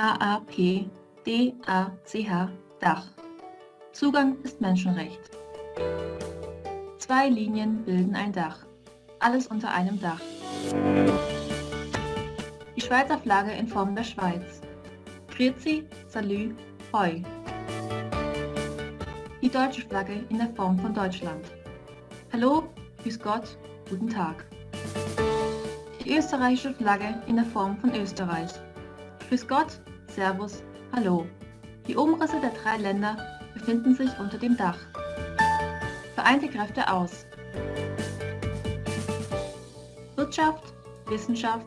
IAAP-DACH Dach. Zugang ist Menschenrecht. Zwei Linien bilden ein Dach. Alles unter einem Dach. Die Schweizer Flagge in Form der Schweiz. Grüezi, Salü, Hoi. Die deutsche Flagge in der Form von Deutschland. Hallo, Grüß Gott, guten Tag. Die österreichische Flagge in der Form von Österreich. Grüß Gott, Servus, Hallo. Die Umrisse der drei Länder befinden sich unter dem Dach. Vereinte Kräfte aus. Wirtschaft, Wissenschaft,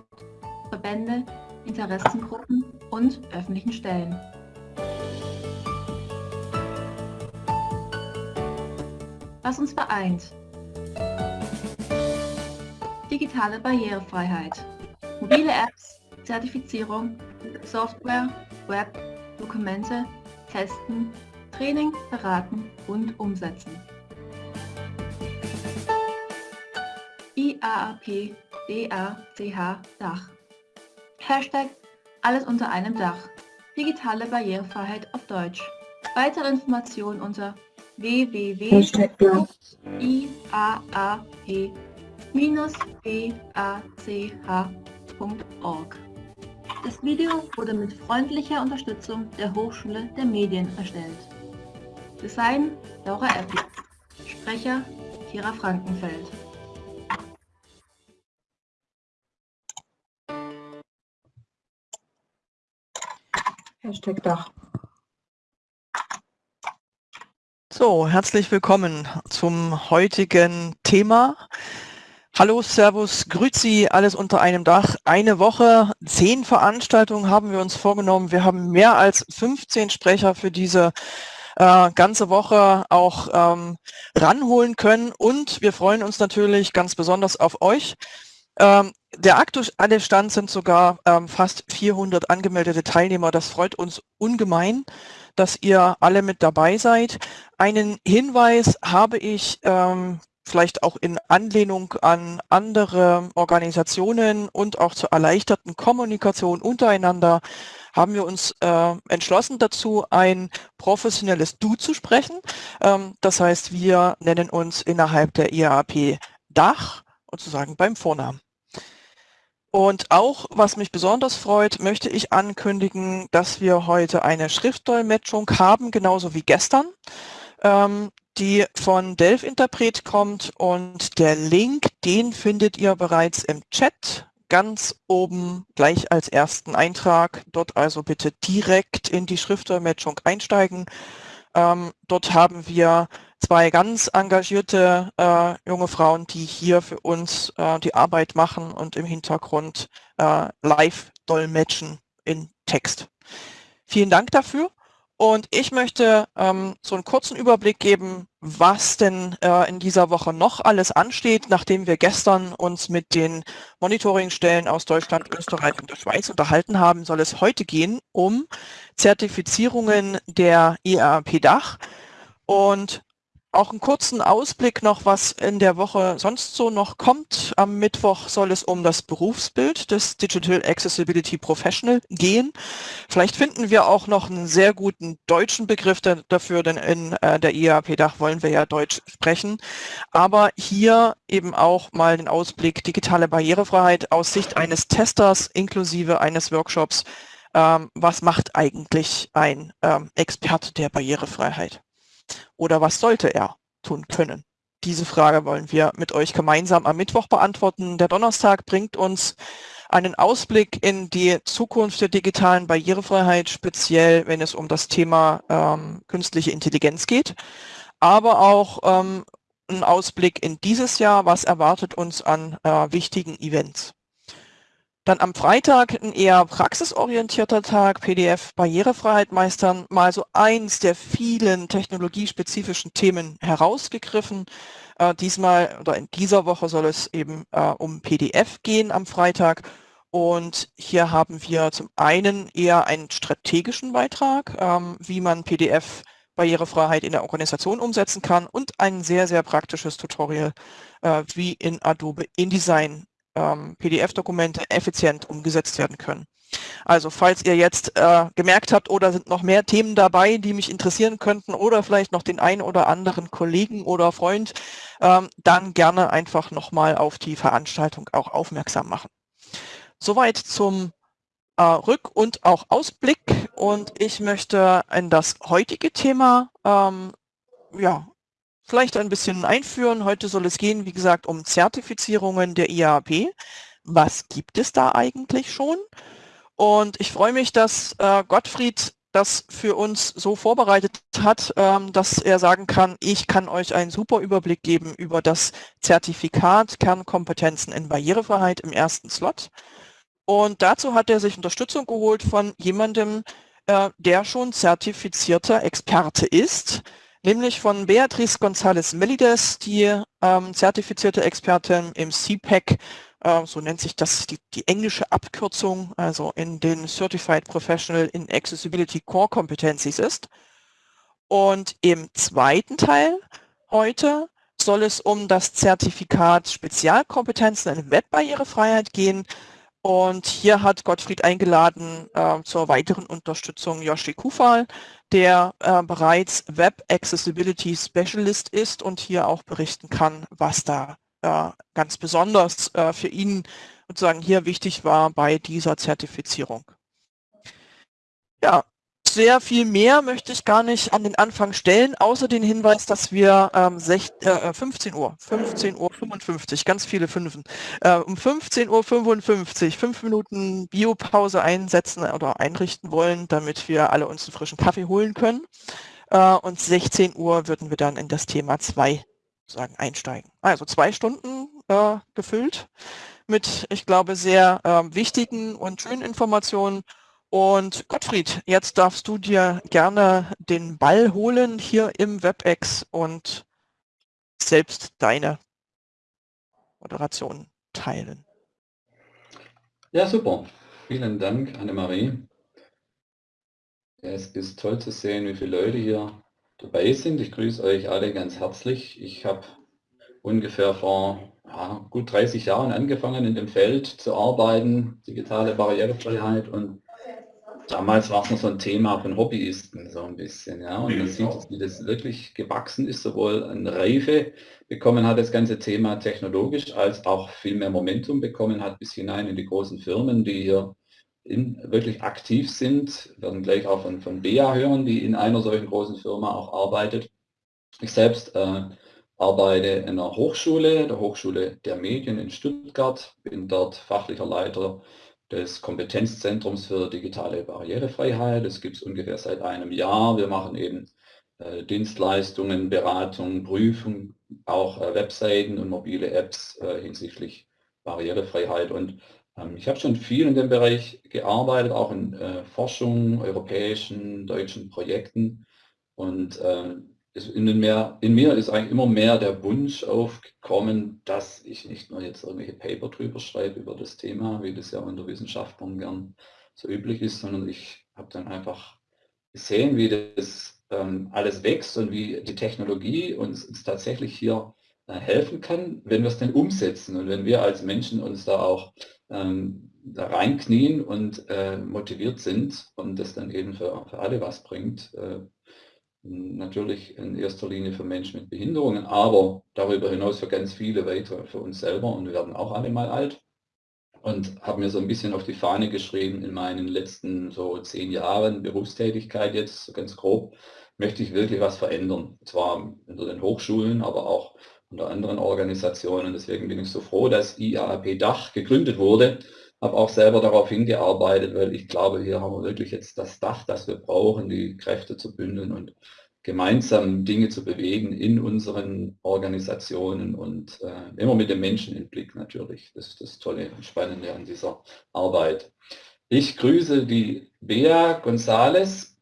Verbände, Interessengruppen und öffentlichen Stellen. Was uns vereint. Digitale Barrierefreiheit. Mobile Apps, Zertifizierung, Software, Web, Dokumente, Testen, Training, Beraten und Umsetzen. IAAP DACH Dach. Hashtag Alles unter einem Dach. Digitale Barrierefreiheit auf Deutsch. Weitere Informationen unter www.iaap-bach.org. Das Video wurde mit freundlicher Unterstützung der Hochschule der Medien erstellt. Design Laura Eppler. Sprecher Kira Frankenfeld. Hashtag Dach. So, herzlich willkommen zum heutigen Thema. Hallo, Servus, Grüzi, alles unter einem Dach. Eine Woche, zehn Veranstaltungen haben wir uns vorgenommen. Wir haben mehr als 15 Sprecher für diese äh, ganze Woche auch ähm, ranholen können und wir freuen uns natürlich ganz besonders auf euch. Ähm, der aktuelle Stand sind sogar ähm, fast 400 angemeldete Teilnehmer. Das freut uns ungemein, dass ihr alle mit dabei seid. Einen Hinweis habe ich ähm, vielleicht auch in Anlehnung an andere Organisationen und auch zur erleichterten Kommunikation untereinander, haben wir uns äh, entschlossen dazu, ein professionelles Du zu sprechen. Ähm, das heißt, wir nennen uns innerhalb der IAP Dach, sozusagen beim Vornamen. Und auch, was mich besonders freut, möchte ich ankündigen, dass wir heute eine Schriftdolmetschung haben, genauso wie gestern. Ähm, die von Delph Interpret kommt und der Link, den findet ihr bereits im Chat ganz oben gleich als ersten Eintrag. Dort also bitte direkt in die Schriftdolmetschung einsteigen. Ähm, dort haben wir zwei ganz engagierte äh, junge Frauen, die hier für uns äh, die Arbeit machen und im Hintergrund äh, live dolmetschen in Text. Vielen Dank dafür. Und ich möchte ähm, so einen kurzen Überblick geben, was denn äh, in dieser Woche noch alles ansteht, nachdem wir gestern uns mit den Monitoringstellen aus Deutschland, Österreich und der Schweiz unterhalten haben, soll es heute gehen um Zertifizierungen der IAP-Dach. Und auch einen kurzen Ausblick noch, was in der Woche sonst so noch kommt. Am Mittwoch soll es um das Berufsbild des Digital Accessibility Professional gehen. Vielleicht finden wir auch noch einen sehr guten deutschen Begriff dafür, denn in äh, der IAP-Dach wollen wir ja Deutsch sprechen. Aber hier eben auch mal den Ausblick digitale Barrierefreiheit aus Sicht eines Testers inklusive eines Workshops. Ähm, was macht eigentlich ein ähm, Experte der Barrierefreiheit? Oder was sollte er tun können? Diese Frage wollen wir mit euch gemeinsam am Mittwoch beantworten. Der Donnerstag bringt uns einen Ausblick in die Zukunft der digitalen Barrierefreiheit, speziell wenn es um das Thema ähm, künstliche Intelligenz geht, aber auch ähm, einen Ausblick in dieses Jahr, was erwartet uns an äh, wichtigen Events. Dann am Freitag ein eher praxisorientierter Tag, PDF Barrierefreiheit meistern, mal so eins der vielen technologiespezifischen Themen herausgegriffen. Äh, diesmal oder in dieser Woche soll es eben äh, um PDF gehen am Freitag. Und hier haben wir zum einen eher einen strategischen Beitrag, ähm, wie man PDF Barrierefreiheit in der Organisation umsetzen kann und ein sehr, sehr praktisches Tutorial, äh, wie in Adobe InDesign ähm, PDF-Dokumente effizient umgesetzt werden können. Also falls ihr jetzt äh, gemerkt habt, oder sind noch mehr Themen dabei, die mich interessieren könnten oder vielleicht noch den einen oder anderen Kollegen oder Freund, ähm, dann gerne einfach nochmal auf die Veranstaltung auch aufmerksam machen. Soweit zum äh, Rück- und auch Ausblick und ich möchte in das heutige Thema ähm, ja, vielleicht ein bisschen einführen. Heute soll es gehen, wie gesagt, um Zertifizierungen der IAP. Was gibt es da eigentlich schon? Und ich freue mich, dass äh, Gottfried das für uns so vorbereitet hat, ähm, dass er sagen kann, ich kann euch einen super Überblick geben über das Zertifikat Kernkompetenzen in Barrierefreiheit im ersten Slot. Und dazu hat er sich Unterstützung geholt von jemandem, äh, der schon zertifizierter Experte ist, nämlich von Beatriz González Melides, die ähm, zertifizierte Expertin im CPAC, äh, so nennt sich das die, die, englische Abkürzung, also in den Certified Professional in Accessibility Core Competencies ist. Und im zweiten Teil heute soll es um das Zertifikat Spezialkompetenzen in Webbarrierefreiheit gehen, und hier hat Gottfried eingeladen äh, zur weiteren Unterstützung Yoshi Kufal, der äh, bereits Web Accessibility Specialist ist und hier auch berichten kann, was da äh, ganz besonders äh, für ihn sozusagen hier wichtig war bei dieser Zertifizierung. Ja, sehr viel mehr möchte ich gar nicht an den Anfang stellen, außer den Hinweis, dass wir ähm, sech, äh, 15 Uhr, 15 Uhr 55, ganz viele Fünfen, äh, um 15 Uhr 55, fünf Minuten Biopause einsetzen oder einrichten wollen, damit wir alle uns einen frischen Kaffee holen können. Äh, und 16 Uhr würden wir dann in das Thema 2 sagen, einsteigen. Also zwei Stunden äh, gefüllt mit, ich glaube, sehr äh, wichtigen und schönen Informationen und Gottfried, jetzt darfst du dir gerne den Ball holen hier im WebEx und selbst deine Moderation teilen. Ja, super. Vielen Dank, Annemarie. Es ist toll zu sehen, wie viele Leute hier dabei sind. Ich grüße euch alle ganz herzlich. Ich habe ungefähr vor ja, gut 30 Jahren angefangen, in dem Feld zu arbeiten, digitale Barrierefreiheit und Damals war es noch so ein Thema von Hobbyisten, so ein bisschen, ja. Und man sieht, wie das wirklich gewachsen ist, sowohl an Reife bekommen hat, das ganze Thema technologisch, als auch viel mehr Momentum bekommen hat, bis hinein in die großen Firmen, die hier in, wirklich aktiv sind. Wir werden gleich auch von, von BEA hören, die in einer solchen großen Firma auch arbeitet. Ich selbst äh, arbeite in einer Hochschule, der Hochschule der Medien in Stuttgart, bin dort fachlicher Leiter des Kompetenzzentrums für digitale Barrierefreiheit. Das gibt es ungefähr seit einem Jahr. Wir machen eben äh, Dienstleistungen, Beratung, Prüfung, auch äh, Webseiten und mobile Apps äh, hinsichtlich Barrierefreiheit. Und ähm, ich habe schon viel in dem Bereich gearbeitet, auch in äh, Forschung, europäischen, deutschen Projekten. Und ähm, in, mehr, in, mir ist eigentlich immer mehr der Wunsch aufgekommen, dass ich nicht nur jetzt irgendwelche Paper drüber schreibe über das Thema, wie das ja unter Wissenschaftlern gern so üblich ist, sondern ich habe dann einfach gesehen, wie das ähm, alles wächst und wie die Technologie uns, uns tatsächlich hier äh, helfen kann, wenn wir es denn umsetzen und wenn wir als Menschen uns da auch ähm, da reinknien und äh, motiviert sind und das dann eben für, für alle was bringt, äh, natürlich in erster Linie für Menschen mit Behinderungen, aber darüber hinaus für ganz viele weitere, für uns selber und wir werden auch alle mal alt. Und habe mir so ein bisschen auf die Fahne geschrieben in meinen letzten so zehn Jahren Berufstätigkeit jetzt, so ganz grob, möchte ich wirklich was verändern. Und zwar unter den Hochschulen, aber auch unter anderen Organisationen. Deswegen bin ich so froh, dass IAAP Dach gegründet wurde. Habe auch selber darauf hingearbeitet, weil ich glaube, hier haben wir wirklich jetzt das Dach, das wir brauchen, die Kräfte zu bündeln und gemeinsam Dinge zu bewegen in unseren Organisationen und äh, immer mit dem Menschen im Blick natürlich. Das ist das Tolle und Spannende an dieser Arbeit. Ich grüße die Bea González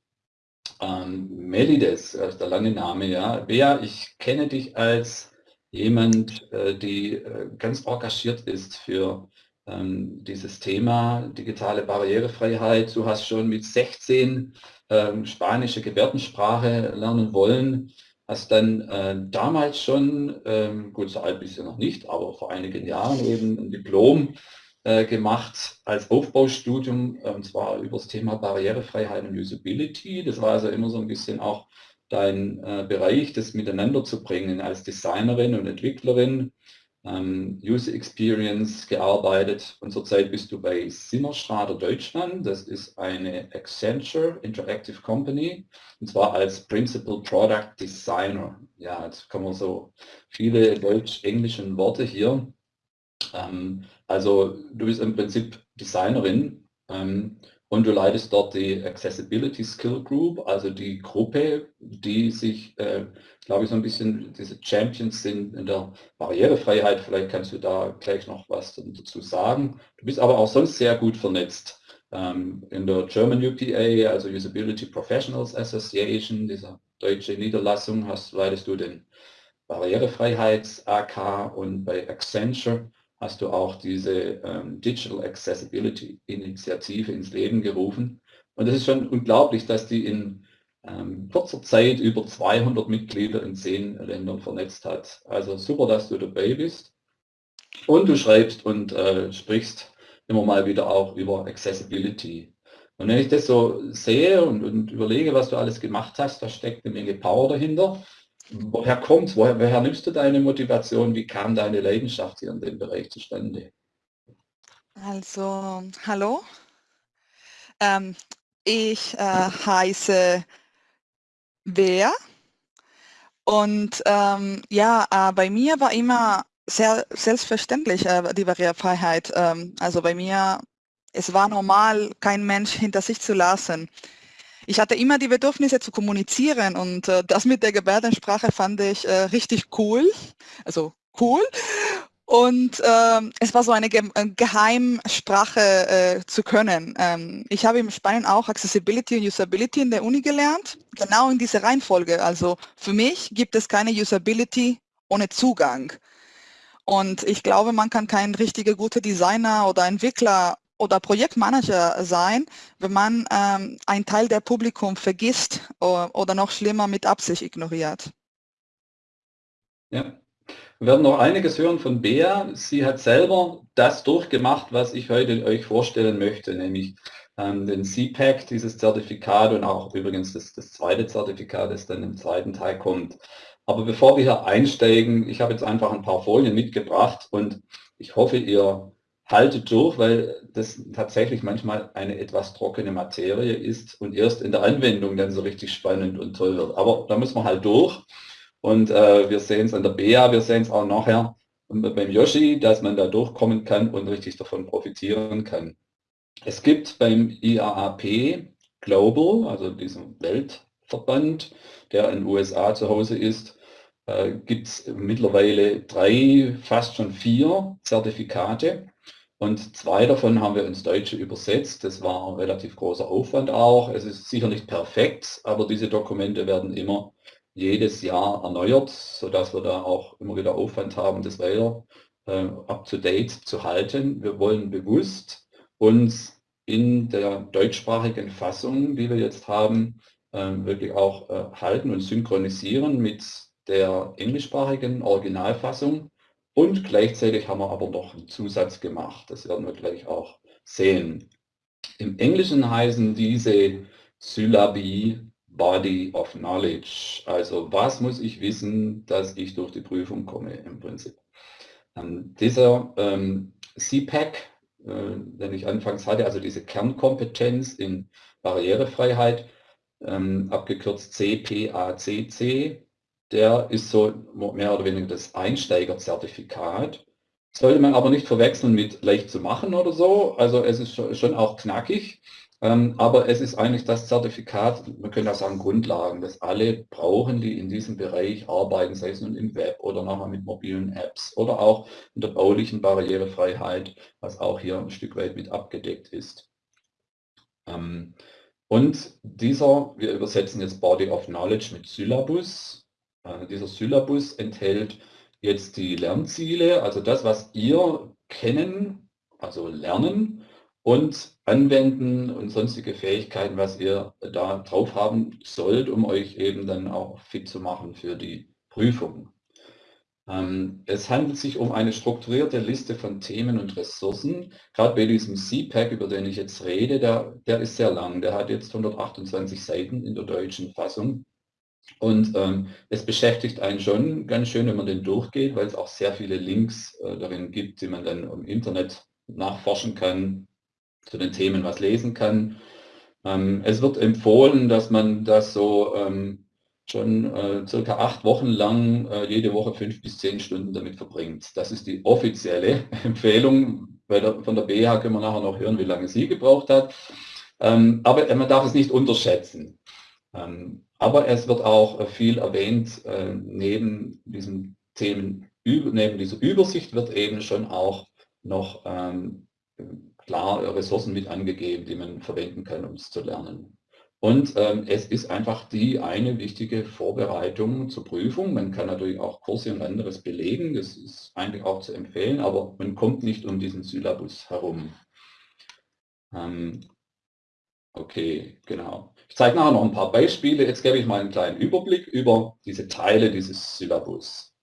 ähm, Melides, das der lange Name, ja. Bea, ich kenne dich als jemand, äh, die äh, ganz engagiert ist für ähm, dieses Thema digitale Barrierefreiheit. Du hast schon mit 16 ähm, spanische Gebärdensprache lernen wollen, hast dann äh, damals schon, ähm, gut, so alt bist du noch nicht, aber vor einigen Jahren eben ein Diplom äh, gemacht als Aufbaustudium, äh, und zwar über das Thema Barrierefreiheit und Usability. Das war also immer so ein bisschen auch dein äh, Bereich, das miteinander zu bringen als Designerin und Entwicklerin, ähm, User Experience gearbeitet und zurzeit bist du bei Simmerschrader Deutschland. Das ist eine Accenture Interactive Company und zwar als Principal Product Designer. Ja, jetzt kommen so viele deutsch-englischen Worte hier. Ähm, also du bist im Prinzip Designerin ähm, und du leitest dort die Accessibility Skill Group, also die Gruppe, die sich, äh, glaube ich, so ein bisschen diese Champions sind in der Barrierefreiheit. Vielleicht kannst du da gleich noch was dazu sagen. Du bist aber auch sonst sehr gut vernetzt. Ähm, in der German UPA, also Usability Professionals Association, dieser deutsche Niederlassung, hast, leitest du den Barrierefreiheits-AK und bei Accenture hast du auch diese ähm, Digital Accessibility Initiative ins Leben gerufen. Und es ist schon unglaublich, dass die in ähm, kurzer Zeit über 200 Mitglieder in zehn Ländern vernetzt hat. Also super, dass du dabei bist. Und du schreibst und äh, sprichst immer mal wieder auch über Accessibility. Und wenn ich das so sehe und, und überlege, was du alles gemacht hast, da steckt eine Menge Power dahinter woher kommt woher, woher nimmst du deine Motivation? Wie kam deine Leidenschaft hier in dem Bereich zustande? Also, hallo. Ähm, ich äh, heiße Bea und ähm, ja, äh, bei mir war immer sehr selbstverständlich äh, die Barrierefreiheit. Ähm, also bei mir, es war normal, kein Mensch hinter sich zu lassen ich hatte immer die Bedürfnisse zu kommunizieren und äh, das mit der Gebärdensprache fand ich äh, richtig cool. Also cool. Und äh, es war so eine Ge äh, Geheimsprache äh, zu können. Ähm, ich habe in Spanien auch Accessibility und Usability in der Uni gelernt, genau in dieser Reihenfolge. Also für mich gibt es keine Usability ohne Zugang. Und ich glaube, man kann kein richtiger guter Designer oder Entwickler oder Projektmanager sein, wenn man ähm, einen Teil der Publikum vergisst oder, oder noch schlimmer mit Absicht ignoriert. Ja, wir werden noch einiges hören von Bea. Sie hat selber das durchgemacht, was ich heute euch vorstellen möchte, nämlich ähm, den CPAC, dieses Zertifikat und auch übrigens das, das zweite Zertifikat, das dann im zweiten Teil kommt. Aber bevor wir hier einsteigen, ich habe jetzt einfach ein paar Folien mitgebracht und ich hoffe, ihr haltet durch, weil das tatsächlich manchmal eine etwas trockene Materie ist und erst in der Anwendung dann so richtig spannend und toll wird. Aber da muss man halt durch. Und äh, wir sehen es an der BEA, wir sehen es auch nachher beim Yoshi, dass man da durchkommen kann und richtig davon profitieren kann. Es gibt beim IAAP Global, also diesem Weltverband, der in den USA zu Hause ist, äh, gibt es mittlerweile drei, fast schon vier Zertifikate und zwei davon haben wir ins Deutsche übersetzt. Das war ein relativ großer Aufwand auch. Es ist sicher nicht perfekt, aber diese Dokumente werden immer jedes Jahr erneuert, sodass wir da auch immer wieder Aufwand haben, das weiter äh, up-to-date zu halten. Wir wollen bewusst uns in der deutschsprachigen Fassung, die wir jetzt haben, äh, wirklich auch äh, halten und synchronisieren mit der englischsprachigen Originalfassung und gleichzeitig haben wir aber noch einen Zusatz gemacht. Das werden wir gleich auch sehen. Im Englischen heißen diese Syllabi Body of Knowledge. Also was muss ich wissen, dass ich durch die Prüfung komme im Prinzip. Ähm, dieser ähm, CPAC, äh, den ich anfangs hatte, also diese Kernkompetenz in Barrierefreiheit, ähm, abgekürzt CPACC, der ist so mehr oder weniger das Einsteigerzertifikat. Sollte man aber nicht verwechseln mit leicht zu machen oder so. Also es ist schon auch knackig, ähm, aber es ist eigentlich das Zertifikat, man könnte auch sagen Grundlagen, das alle brauchen, die in diesem Bereich arbeiten, sei es nun im Web oder nachher mit mobilen Apps oder auch in der baulichen Barrierefreiheit, was auch hier ein Stück weit mit abgedeckt ist. Ähm, und dieser, wir übersetzen jetzt Body of Knowledge mit Syllabus, dieser Syllabus enthält jetzt die Lernziele, also das, was ihr kennen, also lernen und anwenden und sonstige Fähigkeiten, was ihr da drauf haben sollt, um euch eben dann auch fit zu machen für die Prüfung. Ähm, es handelt sich um eine strukturierte Liste von Themen und Ressourcen. Gerade bei diesem CPAC, über den ich jetzt rede, der, der ist sehr lang. Der hat jetzt 128 Seiten in der deutschen Fassung. Und ähm, es beschäftigt einen schon ganz schön, wenn man den durchgeht, weil es auch sehr viele Links äh, darin gibt, die man dann im Internet nachforschen kann, zu den Themen was lesen kann. Ähm, es wird empfohlen, dass man das so ähm, schon äh, circa acht Wochen lang äh, jede Woche fünf bis zehn Stunden damit verbringt. Das ist die offizielle Empfehlung. Der, von der BH können wir nachher noch hören, wie lange sie gebraucht hat. Ähm, aber man darf es nicht unterschätzen. Ähm, aber es wird auch äh, viel erwähnt, äh, neben diesen Themen, neben dieser Übersicht wird eben schon auch noch ähm, klar Ressourcen mit angegeben, die man verwenden kann, um es zu lernen. Und ähm, es ist einfach die eine wichtige Vorbereitung zur Prüfung. Man kann natürlich auch Kurse und anderes belegen, das ist eigentlich auch zu empfehlen, aber man kommt nicht um diesen Syllabus herum. Ähm, okay, genau. Ich zeige nachher noch ein paar Beispiele. Jetzt gebe ich mal einen kleinen Überblick über diese Teile dieses Syllabus.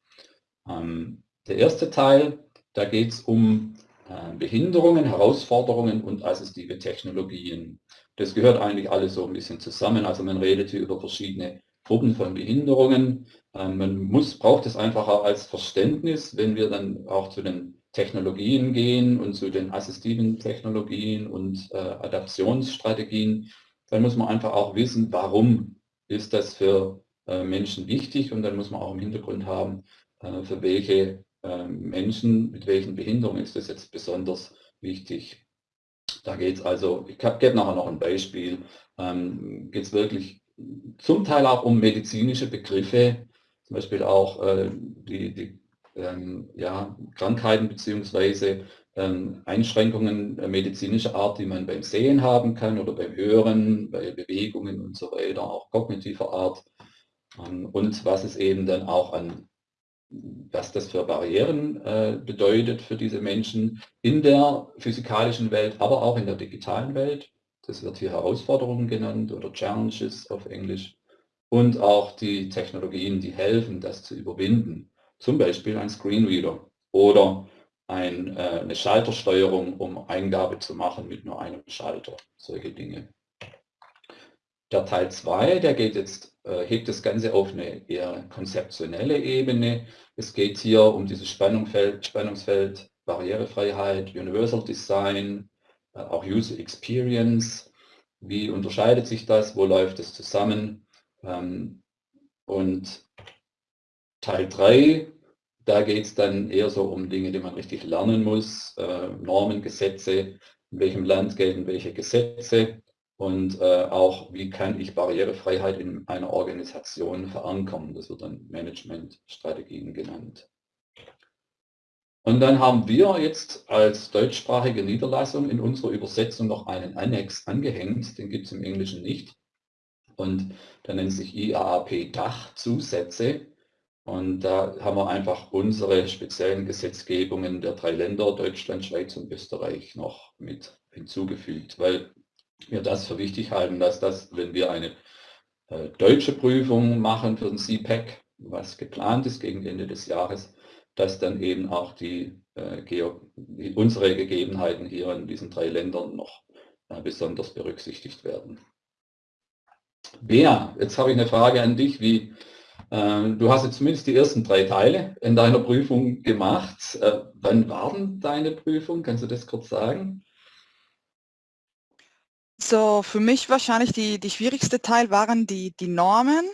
Ähm, der erste Teil, da geht es um äh, Behinderungen, Herausforderungen und assistive Technologien. Das gehört eigentlich alles so ein bisschen zusammen. Also man redet hier über verschiedene Gruppen von Behinderungen. Ähm, man muss, braucht es einfach auch als Verständnis, wenn wir dann auch zu den Technologien gehen und zu den assistiven Technologien und äh, Adaptionsstrategien, dann muss man einfach auch wissen, warum ist das für äh, Menschen wichtig und dann muss man auch im Hintergrund haben, äh, für welche ähm, Menschen mit welchen Behinderungen ist das jetzt besonders wichtig. Da geht es also, ich gebe nachher noch ein Beispiel, ähm, geht es wirklich zum Teil auch um medizinische Begriffe, zum Beispiel auch äh, die, die ähm, ja, Krankheiten bzw. Ähm, Einschränkungen äh, medizinischer Art, die man beim Sehen haben kann oder beim Hören, bei Bewegungen und so weiter, auch kognitiver Art. Ähm, und was es eben dann auch an was das für Barrieren äh, bedeutet für diese Menschen in der physikalischen Welt, aber auch in der digitalen Welt. Das wird hier Herausforderungen genannt oder Challenges auf Englisch. Und auch die Technologien, die helfen, das zu überwinden. Zum Beispiel ein Screenreader oder ein, äh, eine Schaltersteuerung, um Eingabe zu machen mit nur einem Schalter. Solche Dinge. Der Teil 2, der geht jetzt, äh, hebt das Ganze auf eine eher konzeptionelle Ebene. Es geht hier um dieses Spannungsfeld, Spannungsfeld Barrierefreiheit, Universal Design, äh, auch User Experience. Wie unterscheidet sich das? Wo läuft es zusammen? Ähm, und Teil 3, da geht es dann eher so um Dinge, die man richtig lernen muss, äh, Normen, Gesetze, in welchem Land gelten welche Gesetze, und äh, auch, wie kann ich Barrierefreiheit in einer Organisation verankern. Das wird dann Managementstrategien genannt. Und dann haben wir jetzt als deutschsprachige Niederlassung in unserer Übersetzung noch einen Annex angehängt, den gibt es im Englischen nicht. Und der nennt sich IAAP Dach Zusätze. Und da haben wir einfach unsere speziellen Gesetzgebungen der drei Länder, Deutschland, Schweiz und Österreich, noch mit hinzugefügt. Weil wir das für wichtig halten, dass das, wenn wir eine äh, deutsche Prüfung machen für den CPAC, was geplant ist gegen Ende des Jahres, dass dann eben auch die, äh, die unsere Gegebenheiten hier in diesen drei Ländern noch äh, besonders berücksichtigt werden. Bea, jetzt habe ich eine Frage an dich. Wie, du hast jetzt zumindest die ersten drei Teile in deiner Prüfung gemacht. Äh, wann waren deine Prüfung? Kannst du das kurz sagen? So, für mich wahrscheinlich die, die schwierigste Teil waren die, die Normen.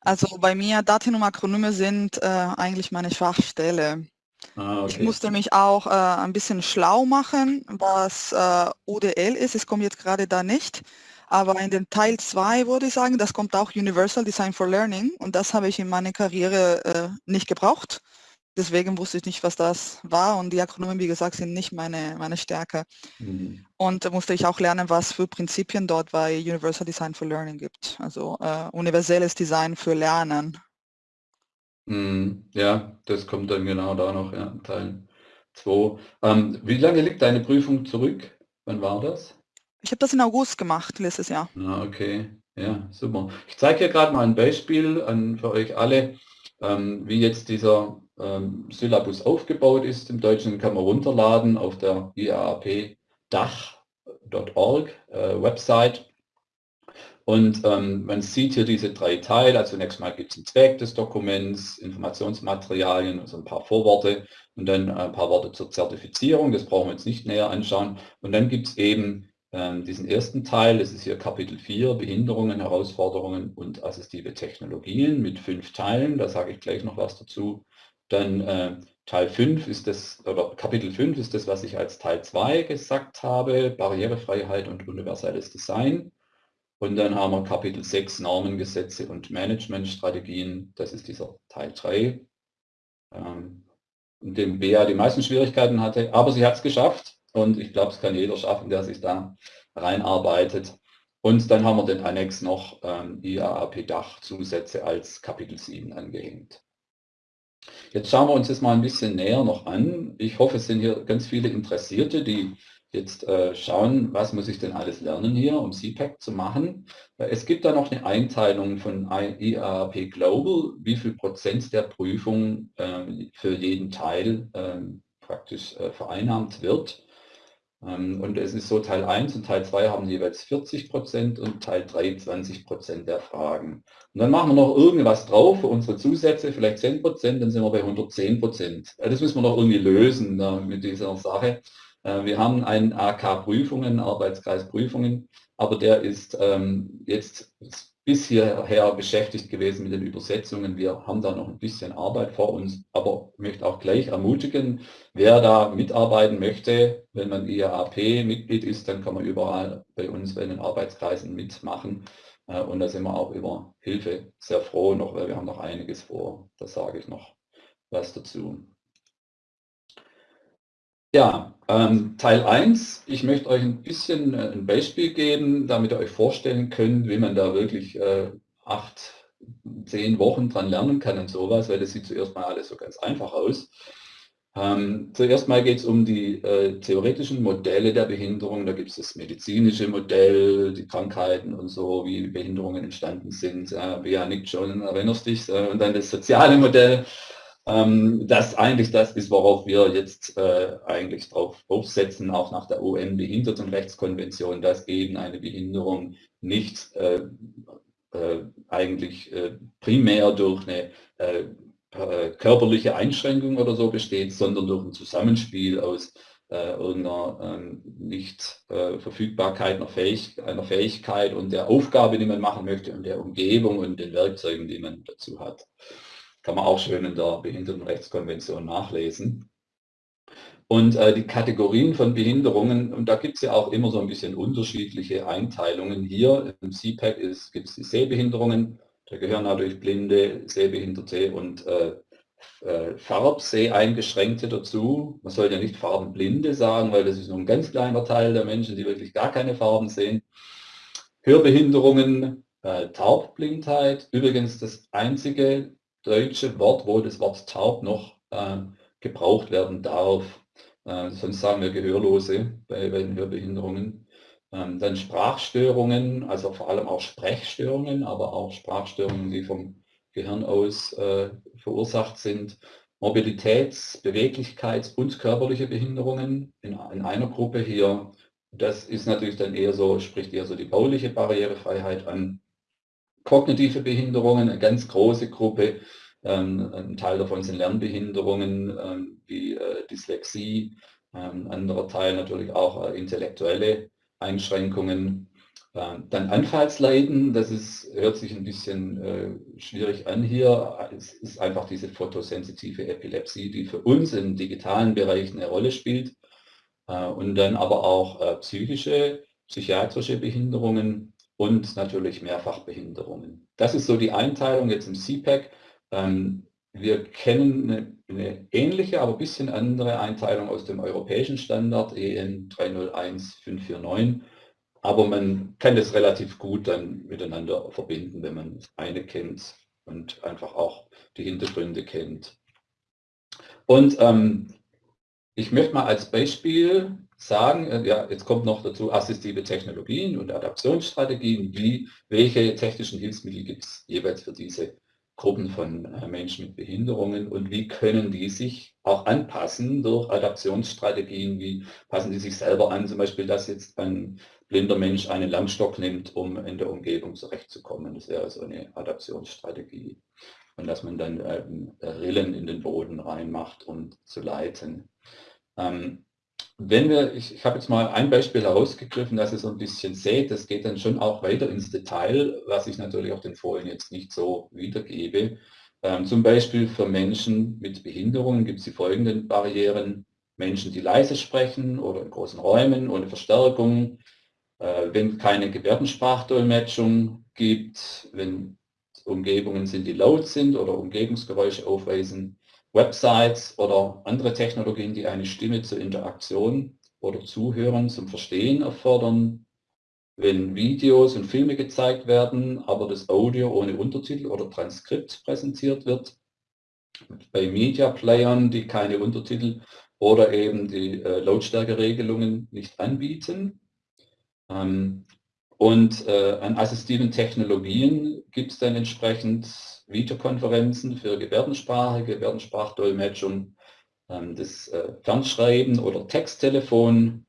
Also bei mir Daten und Akronyme sind äh, eigentlich meine Schwachstelle. Ah, okay. Ich musste mich auch äh, ein bisschen schlau machen, was äh, ODL ist. Es kommt jetzt gerade da nicht. Aber in dem Teil 2 würde ich sagen, das kommt auch Universal Design for Learning und das habe ich in meiner Karriere äh, nicht gebraucht. Deswegen wusste ich nicht, was das war und die Akronyme, wie gesagt, sind nicht meine, meine Stärke. Mhm. Und da musste ich auch lernen, was für Prinzipien dort bei Universal Design for Learning gibt. Also äh, universelles Design für Lernen. Mhm. Ja, das kommt dann genau da noch, ja, Teil 2. Ähm, wie lange liegt deine Prüfung zurück? Wann war das? Ich habe das in August gemacht, letztes Jahr. Ah, okay, ja, super. Ich zeige hier gerade mal ein Beispiel an, für euch alle, ähm, wie jetzt dieser ähm, Syllabus aufgebaut ist. Im Deutschen kann man runterladen auf der IAAP-Dach.org äh, Website. Und ähm, man sieht hier diese drei Teile. Also zunächst mal gibt es einen Zweck des Dokuments, Informationsmaterialien, also ein paar Vorworte und dann ein paar Worte zur Zertifizierung. Das brauchen wir jetzt nicht näher anschauen. Und dann gibt es eben diesen ersten Teil, das ist hier Kapitel 4, Behinderungen, Herausforderungen und assistive Technologien mit fünf Teilen. Da sage ich gleich noch was dazu. Dann äh, Teil 5 ist das, oder Kapitel 5 ist das, was ich als Teil 2 gesagt habe, Barrierefreiheit und universelles Design. Und dann haben wir Kapitel 6 Normen, Gesetze und Managementstrategien. Das ist dieser Teil 3, ähm, in dem Bea die meisten Schwierigkeiten hatte. Aber sie hat es geschafft und ich glaube, es kann jeder schaffen, der sich da reinarbeitet. Und dann haben wir den Annex noch ähm, IAAP-Dach-Zusätze als Kapitel 7 angehängt. Jetzt schauen wir uns das mal ein bisschen näher noch an. Ich hoffe, es sind hier ganz viele Interessierte, die jetzt äh, schauen, was muss ich denn alles lernen hier, um CPAC zu machen. Es gibt da noch eine Einteilung von IAP Global, wie viel Prozent der Prüfung äh, für jeden Teil äh, praktisch vereinnahmt wird. Ähm, und es ist so, Teil 1 und Teil 2 haben jeweils 40 Prozent und Teil 3 20 Prozent der Fragen. Und dann machen wir noch irgendwas drauf für unsere Zusätze, vielleicht 10 Prozent, dann sind wir bei 110 Prozent. Das müssen wir noch irgendwie lösen mit dieser Sache. Äh, wir haben einen AK Prüfungen, Arbeitskreis Prüfungen, aber der ist ähm, jetzt bis hierher beschäftigt gewesen mit den Übersetzungen. Wir haben da noch ein bisschen Arbeit vor uns, aber möchte auch gleich ermutigen, wer da mitarbeiten möchte, wenn man IAP-Mitglied ist, dann kann man überall bei uns bei den Arbeitskreisen mitmachen. Äh, und da sind wir auch über Hilfe sehr froh noch, weil wir haben noch einiges vor. Da sage ich noch was dazu. Ja, ähm, Teil 1. Ich möchte euch ein bisschen äh, ein Beispiel geben, damit ihr euch vorstellen könnt, wie man da wirklich äh, acht, zehn Wochen dran lernen kann und sowas, weil das sieht zuerst mal alles so ganz einfach aus. Ähm, zuerst mal geht es um die äh, theoretischen Modelle der Behinderung. Da gibt es das medizinische Modell, die Krankheiten und so, wie Behinderungen entstanden sind. Äh, Bea nickt schon, erinnerst dich. Äh, und dann das soziale Modell ähm, das eigentlich das ist, worauf wir jetzt äh, eigentlich drauf aufsetzen, auch nach der UN-Behindertenrechtskonvention, dass eben eine Behinderung nicht äh, äh, eigentlich äh, primär durch eine äh, äh, körperliche Einschränkung oder so besteht, sondern durch ein Zusammenspiel aus irgendeiner ähm, Nicht-Verfügbarkeit einer, Fähig einer Fähigkeit und der Aufgabe, die man machen möchte und der Umgebung und den Werkzeugen, die man dazu hat. Kann man auch schön in der Behindertenrechtskonvention nachlesen. Und äh, die Kategorien von Behinderungen, und da gibt es ja auch immer so ein bisschen unterschiedliche Einteilungen. Hier im CPAC gibt es die Sehbehinderungen, da gehören natürlich Blinde, Sehbehinderte und äh, äh, Farbseh-Eingeschränkte dazu. Man sollte ja nicht Farbenblinde sagen, weil das ist nur ein ganz kleiner Teil der Menschen, die wirklich gar keine Farben sehen. Hörbehinderungen, äh, Taubblindheit, übrigens das einzige deutsche Wort, wo das Wort taub noch äh, gebraucht werden darf. Äh, sonst sagen wir Gehörlose bei, bei den Hörbehinderungen. Ähm, dann Sprachstörungen, also vor allem auch Sprechstörungen, aber auch Sprachstörungen, die vom Gehirn aus äh, verursacht sind. Mobilitäts-, Beweglichkeits- und körperliche Behinderungen in, in einer Gruppe hier. Das ist natürlich dann eher so, spricht eher so die bauliche Barrierefreiheit an. Kognitive Behinderungen, eine ganz große Gruppe. Ähm, ein Teil davon sind Lernbehinderungen ähm, wie äh, Dyslexie. Ähm, ein anderer Teil natürlich auch äh, intellektuelle Einschränkungen. Dann Anfallsleiden, das ist, hört sich ein bisschen äh, schwierig an hier. Es ist einfach diese photosensitive Epilepsie, die für uns im digitalen Bereich eine Rolle spielt. und dann aber auch psychische, psychiatrische Behinderungen und natürlich Mehrfachbehinderungen. Das ist so die Einteilung jetzt im CPAC. Ähm, wir kennen eine, eine, ähnliche, aber ein bisschen andere Einteilung aus dem europäischen Standard EN 301549. Aber man kann das relativ gut dann miteinander verbinden, wenn man das eine kennt und einfach auch die Hintergründe kennt. Und ähm, ich möchte mal als Beispiel sagen, äh, ja, jetzt kommt noch dazu assistive Technologien und Adaptionsstrategien, wie, welche technischen Hilfsmittel gibt es jeweils für diese Gruppen von äh, Menschen mit Behinderungen und wie können die sich auch anpassen durch Adaptionsstrategien, wie passen die sich selber an, zum Beispiel, dass jetzt ein blinder Mensch einen Lammstock nimmt, um in der Umgebung zurechtzukommen. Das wäre so eine Adaptionsstrategie. Und dass man dann ähm, Rillen in den Boden reinmacht, um zu leiten. Ähm, wenn wir, ich, ich habe jetzt mal ein Beispiel herausgegriffen, dass ihr so ein bisschen seht, das geht dann schon auch weiter ins Detail, was ich natürlich auf den Folien jetzt nicht so wiedergebe. Ähm, zum Beispiel für Menschen mit Behinderungen gibt es die folgenden Barrieren. Menschen, die leise sprechen oder in großen Räumen ohne Verstärkung, äh, wenn keine Gebärdensprachdolmetschung gibt, wenn Umgebungen sind, die laut sind oder Umgebungsgeräusche aufweisen, Websites oder andere Technologien, die eine Stimme zur Interaktion oder Zuhören zum Verstehen erfordern, wenn Videos und Filme gezeigt werden, aber das Audio ohne Untertitel oder Transkript präsentiert wird, bei Media Playern, die keine Untertitel oder eben die äh, Lautstärkeregelungen nicht anbieten. Ähm, und äh, an assistiven Technologien gibt es dann entsprechend Videokonferenzen für Gebärdensprache, Gebärdensprachdolmetschung, ähm, das äh, Fernschreiben oder Texttelefon,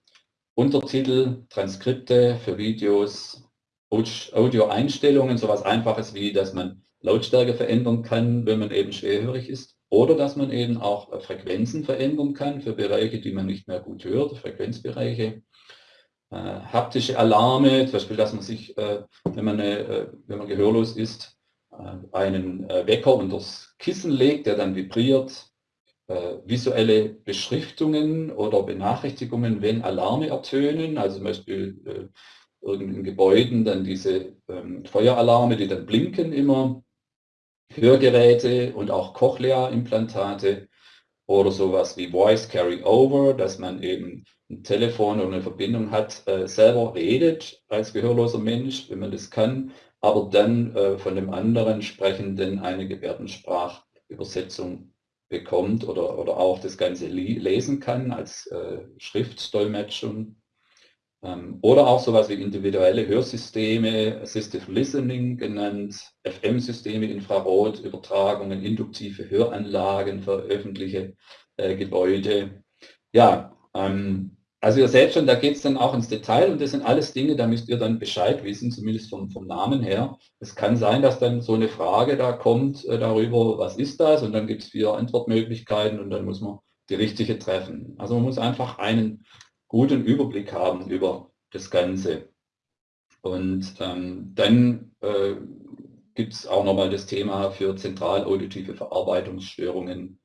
Untertitel, Transkripte für Videos, Audioeinstellungen, sowas Einfaches wie, dass man Lautstärke verändern kann, wenn man eben schwerhörig ist. Oder dass man eben auch äh, Frequenzen verändern kann für Bereiche, die man nicht mehr gut hört, Frequenzbereiche. Äh, haptische Alarme, zum Beispiel, dass man sich, äh, wenn, man, äh, wenn man gehörlos ist, äh, einen äh, Wecker unter das Kissen legt, der dann vibriert, äh, visuelle Beschriftungen oder Benachrichtigungen, wenn Alarme ertönen, also zum Beispiel irgendein Gebäuden, dann diese ähm, Feueralarme, die dann blinken immer, Hörgeräte und auch Cochlea-Implantate oder sowas wie Voice Carry-Over, dass man eben ein Telefon oder eine Verbindung hat, äh, selber redet als gehörloser Mensch, wenn man das kann, aber dann äh, von dem anderen Sprechenden eine Gebärdensprachübersetzung bekommt oder, oder auch das Ganze lesen kann als äh, Schriftdolmetschung. Ähm, oder auch sowas wie individuelle Hörsysteme, Assistive Listening genannt, FM-Systeme, Infrarotübertragungen, induktive Höranlagen für öffentliche äh, Gebäude. Ja, ähm, also ihr seht schon, da geht es dann auch ins Detail und das sind alles Dinge, da müsst ihr dann Bescheid wissen, zumindest vom, vom Namen her. Es kann sein, dass dann so eine Frage da kommt äh, darüber, was ist das? Und dann gibt es vier Antwortmöglichkeiten und dann muss man die richtige treffen. Also man muss einfach einen guten Überblick haben über das Ganze. Und ähm, dann äh, gibt es auch nochmal das Thema für zentralauditive Verarbeitungsstörungen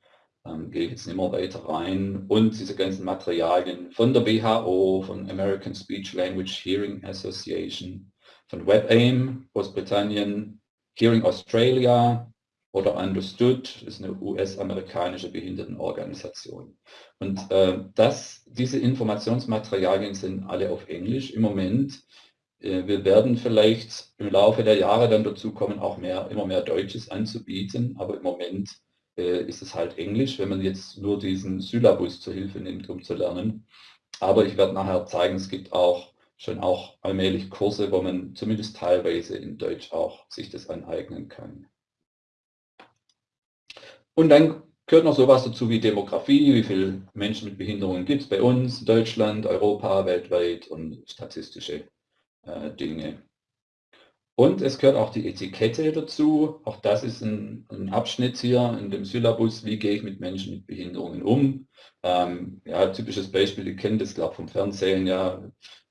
ähm, gehe jetzt nicht mehr weiter rein. Und diese ganzen Materialien von der WHO, von American Speech Language Hearing Association, von WebAIM, Großbritannien, Hearing Australia oder Understood, ist eine US-amerikanische Behindertenorganisation. Und äh, das, diese Informationsmaterialien sind alle auf Englisch im Moment. Äh, wir werden vielleicht im Laufe der Jahre dann dazu kommen, auch mehr, immer mehr Deutsches anzubieten, aber im Moment äh, ist es halt Englisch, wenn man jetzt nur diesen Syllabus zur Hilfe nimmt, um zu lernen. Aber ich werde nachher zeigen, es gibt auch schon auch allmählich Kurse, wo man zumindest teilweise in Deutsch auch sich das aneignen kann. Und dann gehört noch sowas dazu wie Demografie, wie viele Menschen mit Behinderungen gibt es bei uns, Deutschland, Europa, weltweit und statistische äh, Dinge. Und es gehört auch die Etikette dazu. Auch das ist ein, ein Abschnitt hier in dem Syllabus, wie gehe ich mit Menschen mit Behinderungen um. Ähm, ja, typisches Beispiel, ihr kennt das, glaube vom Fernsehen, ja,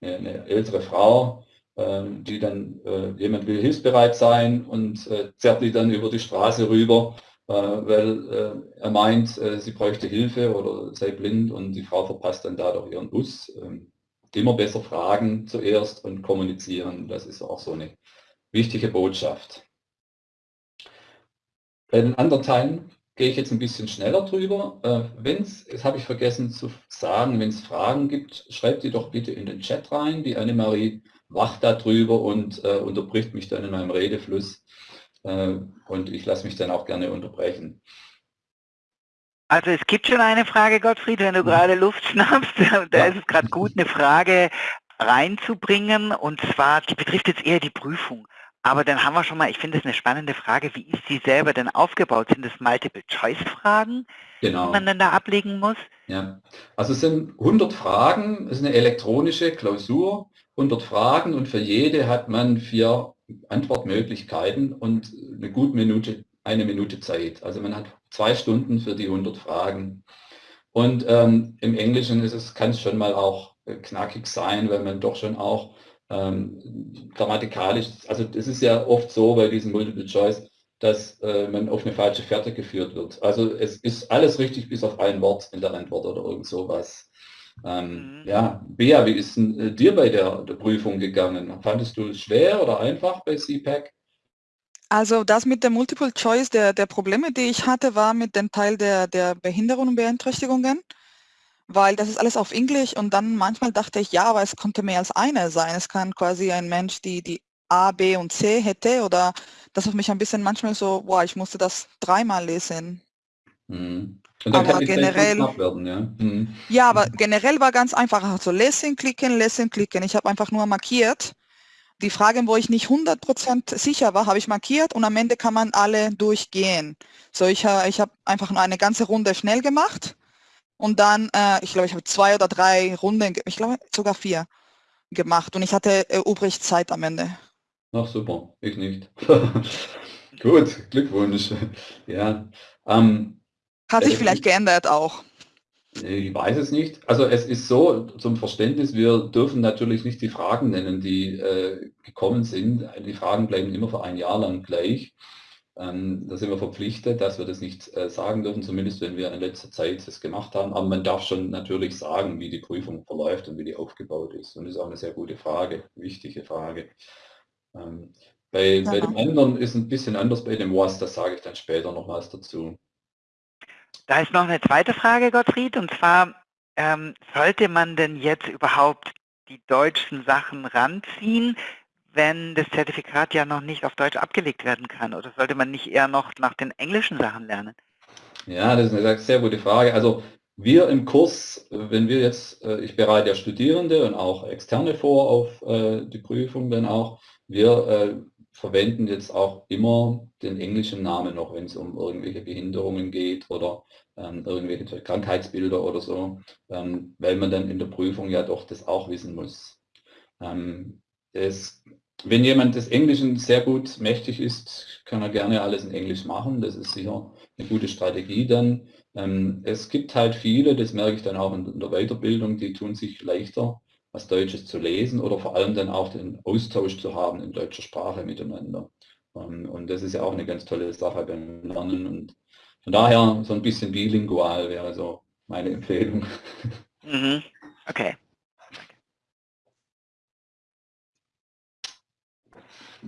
eine, eine ältere Frau, äh, die dann, äh, jemand will hilfsbereit sein und äh, zerrt die dann über die Straße rüber, äh, weil äh, er meint, äh, sie bräuchte Hilfe oder sei blind und die Frau verpasst dann dadurch ihren Bus. Ähm, immer besser fragen zuerst und kommunizieren, das ist auch so eine wichtige Botschaft. Bei den anderen Teilen gehe ich jetzt ein bisschen schneller drüber. Äh, wenn es, das habe ich vergessen zu sagen, wenn es Fragen gibt, schreibt die doch bitte in den Chat rein. Die Annemarie wacht da drüber und äh, unterbricht mich dann in meinem Redefluss. Äh, und ich lasse mich dann auch gerne unterbrechen. Also es gibt schon eine Frage, Gottfried, wenn du mhm. gerade Luft schnappst. Da ist es gerade gut, eine Frage reinzubringen. Und zwar, die betrifft jetzt eher die Prüfung. Aber dann haben wir schon mal, ich finde das eine spannende Frage, wie ist sie selber denn aufgebaut? Sind das Multiple-Choice-Fragen, Genau. die man dann da ablegen muss? Ja, also es sind 100 Fragen, es ist eine elektronische Klausur, 100 Fragen und für jede hat man vier Antwortmöglichkeiten und eine gute Minute, eine Minute Zeit. Also man hat zwei Stunden für die 100 Fragen. Und ähm, im Englischen ist es, kann es schon mal auch äh, knackig sein, weil man doch schon auch ähm, grammatikalisch, also es ist ja oft so bei diesem Multiple Choice, dass äh, man auf eine falsche Fährte geführt wird. Also es ist alles richtig bis auf ein Wort in der Antwort oder irgend sowas. Ähm, Mhm. Ja, Bea, wie ist denn äh, dir bei der, der Prüfung gegangen? Fandest du es schwer oder einfach bei CPAC? Also das mit der Multiple Choice, der, der Probleme, die ich hatte, war mit dem Teil der, der Behinderungen und Beeinträchtigungen, weil das ist alles auf Englisch und dann manchmal dachte ich, ja, aber es konnte mehr als eine sein. Es kann quasi ein Mensch, die die A, B und C hätte oder das hat mich ein bisschen manchmal so, boah, ich musste das dreimal lesen. Mhm. Aber generell- werden, ja. Mhm. Ja, aber generell war ganz einfach, also lesen, klicken, lesen, klicken. Ich habe einfach nur markiert. Die Fragen, wo ich nicht 100% sicher war, habe ich markiert und am Ende kann man alle durchgehen. So, ich, ich habe einfach nur eine ganze Runde schnell gemacht und dann, äh, ich glaube, ich habe zwei oder drei Runden, ich glaube sogar vier gemacht und ich hatte äh, übrig Zeit am Ende. Ach super, ich nicht. Gut, Glückwunsch. Ja, ähm, Hat sich vielleicht geändert auch. Ich weiß es nicht. Also es ist so, zum Verständnis, wir dürfen natürlich nicht die Fragen nennen, die äh, gekommen sind. Die Fragen bleiben immer für ein Jahr lang gleich. Ähm, da sind wir verpflichtet, dass wir das nicht äh, sagen dürfen, zumindest wenn wir in letzter Zeit das gemacht haben. Aber man darf schon natürlich sagen, wie die Prüfung verläuft und wie die aufgebaut ist. Und das ist auch eine sehr gute Frage, wichtige Frage. Ähm, bei, bei dem anderen ist ein bisschen anders bei dem Was, das sage ich dann später noch was dazu. Da ist noch eine zweite Frage, Gottfried, und zwar, ähm, sollte man denn jetzt überhaupt die deutschen Sachen ranziehen, wenn das Zertifikat ja noch nicht auf Deutsch abgelegt werden kann? Oder sollte man nicht eher noch nach den englischen Sachen lernen? Ja, das ist eine sehr gute Frage. Also wir im Kurs, wenn wir jetzt, äh, ich bereite ja Studierende und auch Externe vor auf äh, die Prüfung dann auch, wir äh, verwenden jetzt auch immer den englischen Namen noch, wenn es um irgendwelche Behinderungen geht oder ähm, irgendwelche Krankheitsbilder oder so, ähm, weil man dann in der Prüfung ja doch das auch wissen muss. Ähm, es, wenn jemand des Englischen sehr gut mächtig ist, kann er gerne alles in Englisch machen. Das ist sicher eine gute Strategie dann. Ähm, es gibt halt viele, das merke ich dann auch in, in der Weiterbildung, die tun sich leichter, was Deutsches zu lesen oder vor allem dann auch den Austausch zu haben in deutscher Sprache miteinander. Ähm, und das ist ja auch eine ganz tolle Sache beim Lernen. Und von daher so ein bisschen bilingual wäre so meine Empfehlung. Mhm. Okay.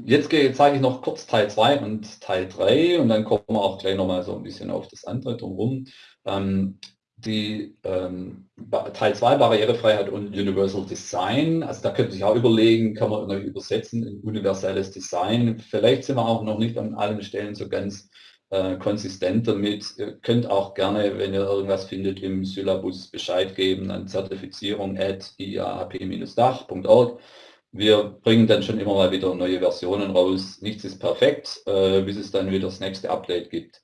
Jetzt zeige ich noch kurz Teil 2 und Teil 3 und dann kommen wir auch gleich nochmal so ein bisschen auf das andere drumherum. Ähm, die ähm, Teil 2 Barrierefreiheit und Universal Design, also da könnte ich auch überlegen, kann man übersetzen in universelles Design. Vielleicht sind wir auch noch nicht an allen Stellen so ganz äh, konsistent damit. Ihr könnt auch gerne, wenn ihr irgendwas findet, im Syllabus Bescheid geben an zertifizierung at iap-dach.org. Wir bringen dann schon immer mal wieder neue Versionen raus. Nichts ist perfekt, äh, bis es dann wieder das nächste Update gibt.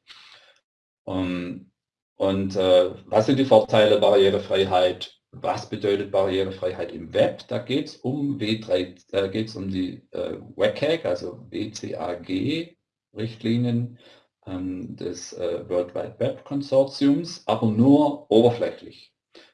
Ähm, und äh, was sind die Vorteile Barrierefreiheit? Was bedeutet Barrierefreiheit im Web? Da geht es um W3, äh, geht es um die äh, WCAG, also WCAG-Richtlinien ähm, des äh, World Wide Web Konsortiums, aber nur oberflächlich.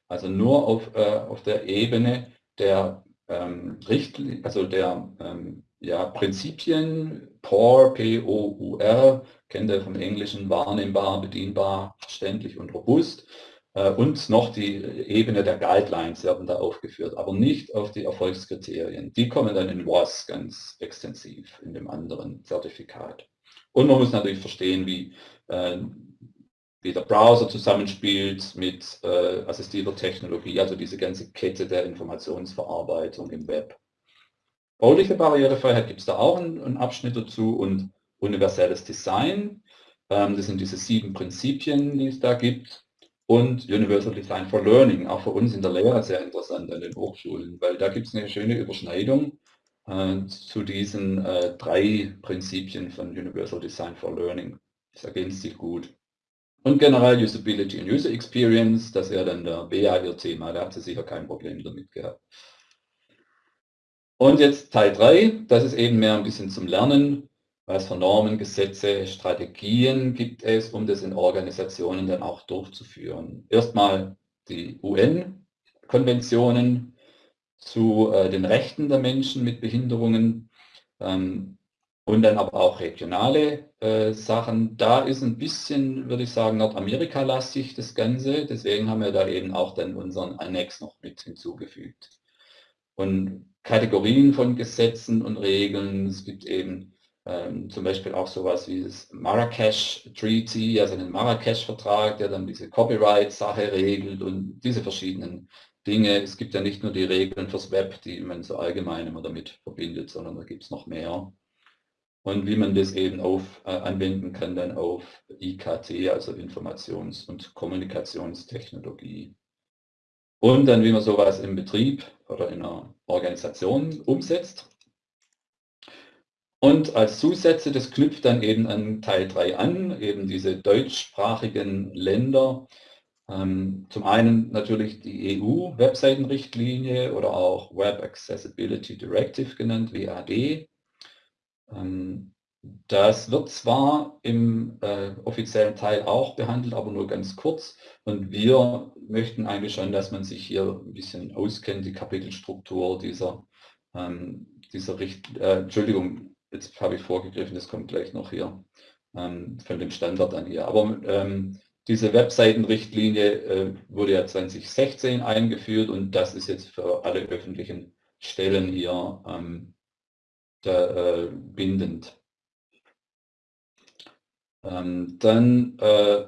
Also nur auf, äh, auf der Ebene der ähm, Richtli also der ähm, ja, Prinzipien, POR, P-O-U-R, kennt ihr vom Englischen wahrnehmbar, bedienbar, verständlich und robust. Äh, und noch die Ebene der Guidelines werden da aufgeführt, aber nicht auf die Erfolgskriterien. Die kommen dann in WAS ganz extensiv in dem anderen Zertifikat. Und man muss natürlich verstehen, wie, äh, wie der Browser zusammenspielt mit äh, assistierter Technologie, also diese ganze Kette der Informationsverarbeitung im Web. Bauliche Barrierefreiheit gibt es da auch einen, einen, Abschnitt dazu und universelles Design. Ähm, das sind diese sieben Prinzipien, die es da gibt. Und Universal Design for Learning, auch für uns in der Lehre sehr interessant an den Hochschulen, weil da gibt es eine schöne Überschneidung. äh, zu diesen äh, drei Prinzipien von Universal Design for Learning. Das ergänzt sich gut. Und generell Usability und User Experience, das wäre dann der BA ihr Thema, da hat sie sicher kein Problem damit gehabt. Und jetzt Teil 3, das ist eben mehr ein bisschen zum Lernen. Was für Normen, Gesetze, Strategien gibt es, um das in Organisationen dann auch durchzuführen. Erstmal die UN-Konventionen zu äh, den Rechten der Menschen mit Behinderungen ähm, und dann aber auch regionale äh, Sachen. Da ist ein bisschen, würde ich sagen, Nordamerika-lastig das Ganze. Deswegen haben wir da eben auch dann unseren Annex noch mit hinzugefügt. Und Kategorien von Gesetzen und Regeln. Es gibt eben ähm, zum Beispiel auch sowas wie das Marrakesch Treaty, also den Marrakesch-Vertrag, der dann diese Copyright-Sache regelt und diese verschiedenen Dinge. Es gibt ja nicht nur die Regeln fürs Web, die man so allgemein immer damit verbindet, sondern da gibt es noch mehr. Und wie man das eben auf, äh, anwenden kann dann auf IKT, also Informations- und Kommunikationstechnologie. Und dann, wie man sowas im Betrieb oder in einer Organisation umsetzt. Und als Zusätze, das knüpft dann eben an Teil 3 an, eben diese deutschsprachigen Länder. Ähm, zum einen natürlich die EU-Webseitenrichtlinie oder auch Web Accessibility Directive genannt, WAD. Ähm, das wird zwar im äh, offiziellen Teil auch behandelt, aber nur ganz kurz. Und wir möchten eigentlich schon, dass man sich hier ein bisschen auskennt, die Kapitelstruktur dieser, ähm, dieser Richt äh, Entschuldigung, jetzt habe ich vorgegriffen, das kommt gleich noch hier ähm, von dem Standard an hier. Aber ähm, diese Webseitenrichtlinie äh, wurde ja 2016 eingeführt und das ist jetzt für alle öffentlichen Stellen hier ähm, äh, bindend. Ähm, dann äh,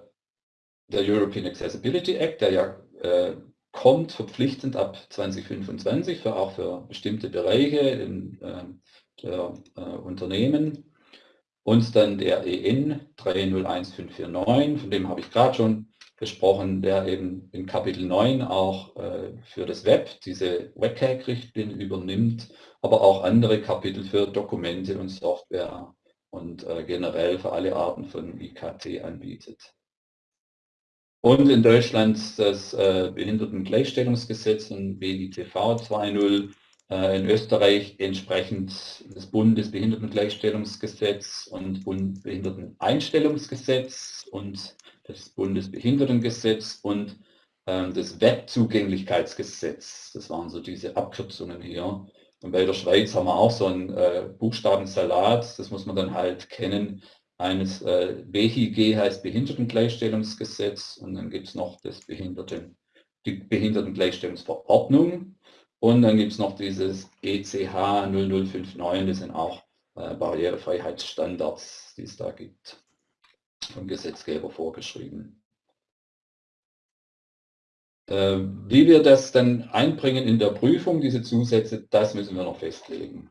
der European Accessibility Act, der ja äh, kommt verpflichtend ab 2025 für auch für bestimmte Bereiche in, äh, der äh, Unternehmen. Und dann der EN 301549, von dem habe ich gerade schon gesprochen, der eben in Kapitel 9 auch äh, für das Web diese WCAG-Richtlinie übernimmt, aber auch andere Kapitel für Dokumente und Software und äh, generell für alle Arten von IKT anbietet. Und in Deutschland das äh, Behindertengleichstellungsgesetz und BITV 2.0, äh, in Österreich entsprechend das Bundesbehindertengleichstellungsgesetz und Bundesbehinderteneinstellungsgesetz und das Bundesbehindertengesetz und äh, das Webzugänglichkeitsgesetz. Das waren so diese Abkürzungen hier. Und bei der Schweiz haben wir auch so einen äh, Buchstabensalat, das muss man dann halt kennen. Eines äh, BHIG heißt Behindertengleichstellungsgesetz und dann gibt es noch das Behinderten, die Behindertengleichstellungsverordnung und dann gibt es noch dieses ECH 0059, das sind auch äh, Barrierefreiheitsstandards, die es da gibt, vom Gesetzgeber vorgeschrieben. Äh, wie wir das dann einbringen in der Prüfung, diese Zusätze, das müssen wir noch festlegen.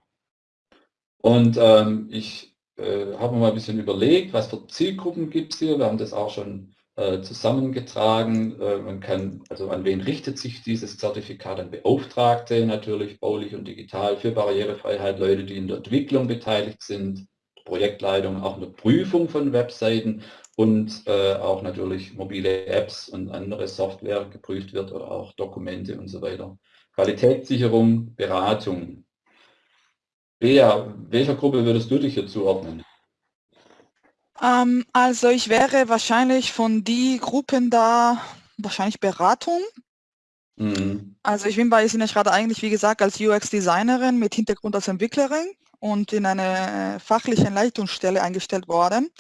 Und ähm, ich äh, habe mal ein bisschen überlegt, was für Zielgruppen gibt es hier. Wir haben das auch schon äh, zusammengetragen. Äh, man kann, also an wen richtet sich dieses Zertifikat? An Beauftragte natürlich, baulich und digital für Barrierefreiheit, Leute, die in der Entwicklung beteiligt sind, Projektleitung, auch eine Prüfung von Webseiten und äh, auch natürlich mobile Apps und andere Software geprüft wird oder auch Dokumente und so weiter. Qualitätssicherung, Beratung. Bea, welcher Gruppe würdest du dich hier zuordnen? Ähm, also ich wäre wahrscheinlich von die Gruppen da, wahrscheinlich Beratung. Mhm. Also ich bin bei Sinne gerade eigentlich, wie gesagt, als UX-Designerin mit Hintergrund als Entwicklerin und in eine fachliche Leitungsstelle eingestellt worden.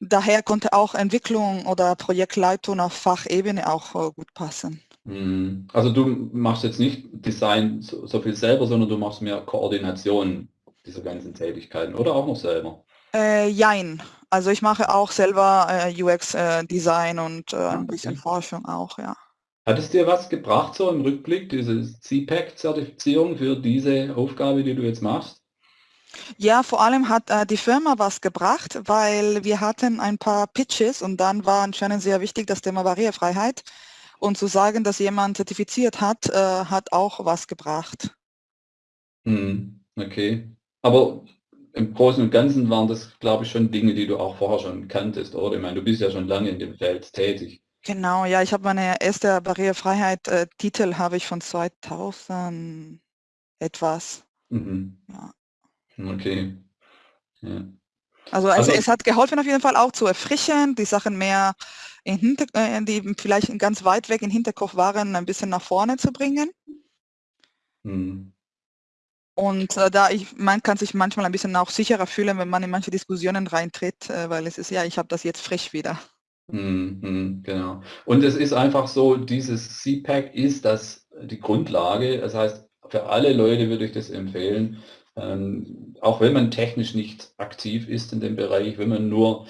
Daher konnte auch Entwicklung oder Projektleitung auf Fachebene auch äh, gut passen. Mhm. Also du machst jetzt nicht Design so, so, viel selber, sondern du machst mehr Koordination dieser ganzen Tätigkeiten oder auch noch selber? Äh, jein. Also ich mache auch selber äh, UX-Design äh, und äh, ein bisschen okay. Forschung auch, ja. Hat es dir was gebracht, so im Rückblick, diese CPAC-Zertifizierung für diese Aufgabe, die du jetzt machst? Ja, vor allem hat äh, die Firma was gebracht, weil wir hatten ein paar Pitches und dann war anscheinend sehr wichtig das Thema Barrierefreiheit. Und zu sagen, dass jemand zertifiziert hat, äh, hat auch was gebracht. Hm. Okay. Aber im Großen und Ganzen waren das, glaube ich, schon Dinge, die du auch vorher schon kanntest, oder? Ich meine, du bist ja schon lange in dem Feld tätig. Genau, ja, ich habe meine erste Barrierefreiheit-Titel äh, habe ich von 2000 etwas. Mhm. Ja. Okay. Ja. Also, also, es hat geholfen auf jeden Fall auch zu erfrischen, die Sachen mehr in Hinter äh, die vielleicht ganz weit weg im Hinterkopf waren, ein bisschen nach vorne zu bringen. Mhm. Und äh, da ich, man kann sich manchmal ein bisschen auch sicherer fühlen, wenn man in manche Diskussionen reintritt, äh, weil es ist ja, ich habe das jetzt frisch wieder. Mhm, genau. Und es ist einfach so, dieses CPAC ist das die Grundlage. Das heißt, für alle Leute würde ich das empfehlen, ähm, auch wenn man technisch nicht aktiv ist in dem Bereich, wenn man nur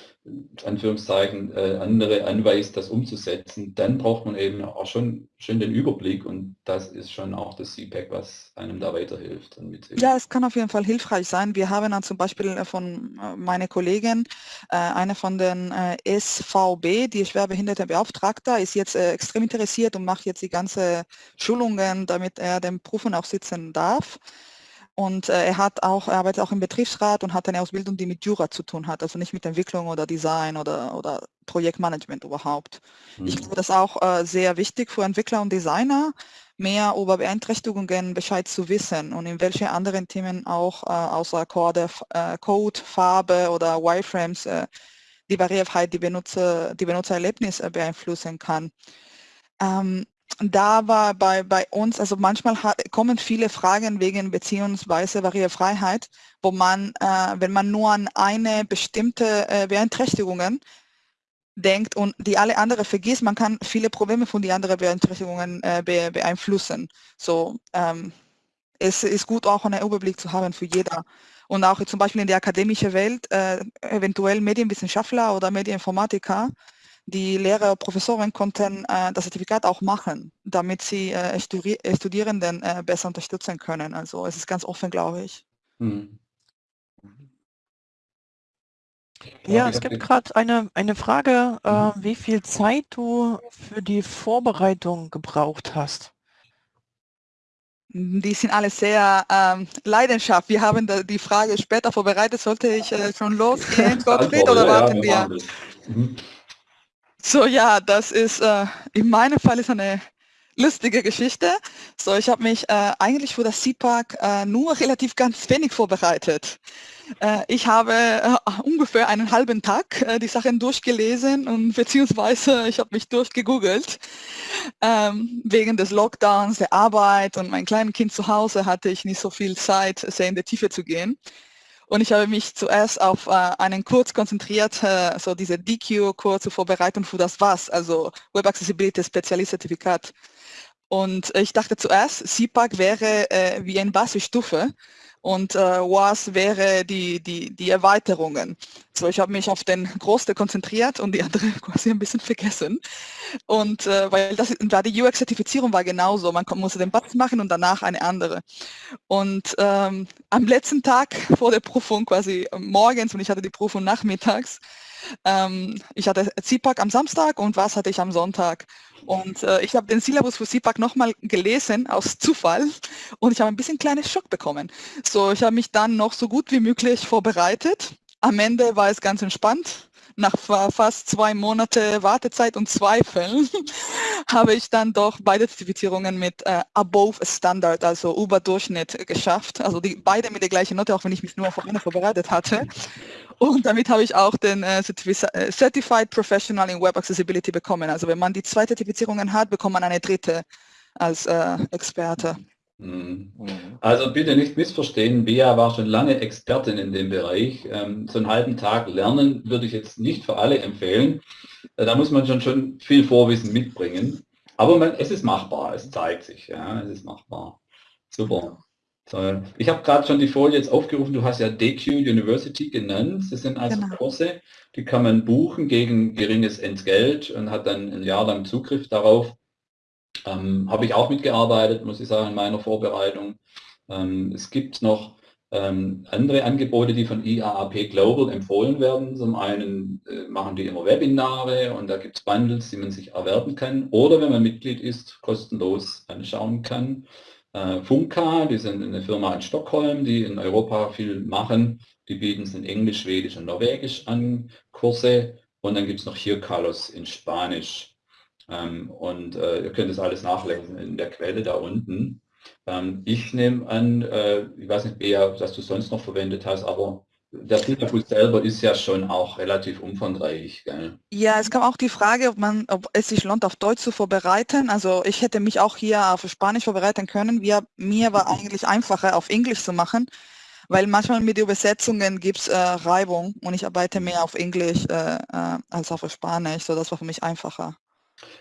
Anführungszeichen äh, andere anweist, das umzusetzen, dann braucht man eben auch schon, schon den Überblick und das ist schon auch das CPAC, was einem da weiterhilft. Ja, es kann auf jeden Fall hilfreich sein. Wir haben dann zum Beispiel äh, von äh, meiner Kollegin, äh, eine von den äh, SVB, die schwerbehinderte Beauftragter, ist jetzt extrem interessiert und macht jetzt die ganze Schulungen, damit er den Prüfen auch sitzen darf. Und äh, er hat auch, er arbeitet auch im Betriebsrat und hat eine Ausbildung, die mit Jura zu tun hat, also nicht mit Entwicklung oder Design oder, oder Projektmanagement überhaupt. Mhm. Ich glaube, das ist auch äh, sehr wichtig für Entwickler und Designer, mehr über Beeinträchtigungen Bescheid zu wissen und in welche anderen Themen auch äh, außer Code, äh, Code, Farbe oder Wireframes äh, die Barrierefreiheit, die, Benutzer, die Benutzererlebnis äh, beeinflussen kann. Ähm, da war bei, bei uns, also manchmal hat, kommen viele Fragen wegen beziehungsweise Barrierefreiheit, wo man, äh, wenn man nur an eine bestimmte äh, Beeinträchtigungen denkt und die alle andere vergisst, man kann viele Probleme von den anderen Beeinträchtigungen äh, be, beeinflussen. So, ähm, es ist gut auch einen Überblick zu haben für jeder. Und auch zum Beispiel in der akademischen Welt, äh, eventuell Medienwissenschaftler oder Medieninformatiker, die Lehrer, Professoren konnten äh, das Zertifikat auch machen, damit sie äh, Studi äh, Studierenden äh, besser unterstützen können. Also es ist ganz offen, glaube ich. Hm. Ja, es gibt gerade eine, eine Frage, äh, mhm. wie viel Zeit du für die Vorbereitung gebraucht hast. Die sind alle sehr ähm, Leidenschaft. Wir haben da die Frage später vorbereitet. Sollte ich äh, schon losgehen, Gottfried, oder warten wir? So, ja, das ist, äh, in meinem Fall ist eine lustige Geschichte. So, ich habe mich äh, eigentlich für das CPAC äh, nur relativ ganz wenig vorbereitet. Äh, ich habe äh, ungefähr einen halben Tag äh, die Sachen durchgelesen und beziehungsweise ich habe mich durchgegoogelt. Ähm, wegen des Lockdowns, der Arbeit und mein kleines Kind zu Hause hatte ich nicht so viel Zeit, sehr in die Tiefe zu gehen. Und ich habe mich zuerst auf äh, einen Kurs konzentriert, äh, so diese DQ-Kurs zur Vorbereitung für das WAS, also Web Accessibility Spezialist-Zertifikat. Und ich dachte zuerst, CPAC wäre äh, wie eine Basisstufe und äh, WAS wäre die, die, die Erweiterungen. So, ich habe mich auf den Großteil konzentriert und die andere quasi ein bisschen vergessen. Und äh, weil das war die UX-Zertifizierung war genauso, man musste den Button machen und danach eine andere. Und ähm, am letzten Tag vor der Prüfung, quasi morgens, und ich hatte die Prüfung nachmittags, ähm, ich hatte CPAC am Samstag und was hatte ich am Sonntag. Und äh, ich habe den Syllabus für CPAC nochmal gelesen, aus Zufall, und ich habe ein bisschen kleines Schock bekommen. So, ich habe mich dann noch so gut wie möglich vorbereitet. Am Ende war es ganz entspannt. Nach fast zwei Monate Wartezeit und Zweifeln habe ich dann doch beide Zertifizierungen mit äh, Above Standard, also über Durchschnitt geschafft. Also die beide mit der gleichen Note, auch wenn ich mich nur auf eine vorbereitet hatte. Und damit habe ich auch den äh, äh, Certified Professional in Web Accessibility bekommen. Also wenn man die zwei Zertifizierungen hat, bekommt man eine dritte als äh, Experte. Mhm. Also bitte nicht missverstehen, Bea war schon lange Expertin in dem Bereich. Ähm, so einen halben Tag lernen würde ich jetzt nicht für alle empfehlen. Äh, da muss man schon, schon viel Vorwissen mitbringen. Aber man, es ist machbar, es zeigt sich, ja, es ist machbar. Super. So, ich habe gerade schon die Folie jetzt aufgerufen, du hast ja DQ University genannt. Das sind also genau. Kurse, die kann man buchen gegen geringes Entgelt und hat dann ein Jahr lang Zugriff darauf. Ähm, habe ich auch mitgearbeitet, muss ich sagen, in meiner Vorbereitung. Ähm, es gibt noch ähm, andere Angebote, die von IAAP Global empfohlen werden. Zum einen äh, machen die immer Webinare und da gibt es Bundles, die man sich erwerben kann oder wenn man Mitglied ist, kostenlos anschauen kann. äh, Funka, die sind eine Firma in Stockholm, die in Europa viel machen. Die bieten es in Englisch, Schwedisch und Norwegisch an, Kurse. Und dann gibt es noch hier Carlos in Spanisch. Ähm, und äh, ihr könnt das alles nachlesen in der Quelle da unten. Ähm, ich nehme an, äh, ich weiß nicht, Bea, was du sonst noch verwendet hast, aber der Syllabus selber ist ja schon auch relativ umfangreich. Gell? Ja, es kam auch die Frage, ob, man, ob es sich lohnt, auf Deutsch zu vorbereiten. Also ich hätte mich auch hier auf Spanisch vorbereiten können. Wir, mir war eigentlich einfacher, auf Englisch zu machen, weil manchmal mit Übersetzungen gibt es äh, Reibung und ich arbeite mehr auf Englisch äh, äh, als auf Spanisch. So, das war für mich einfacher.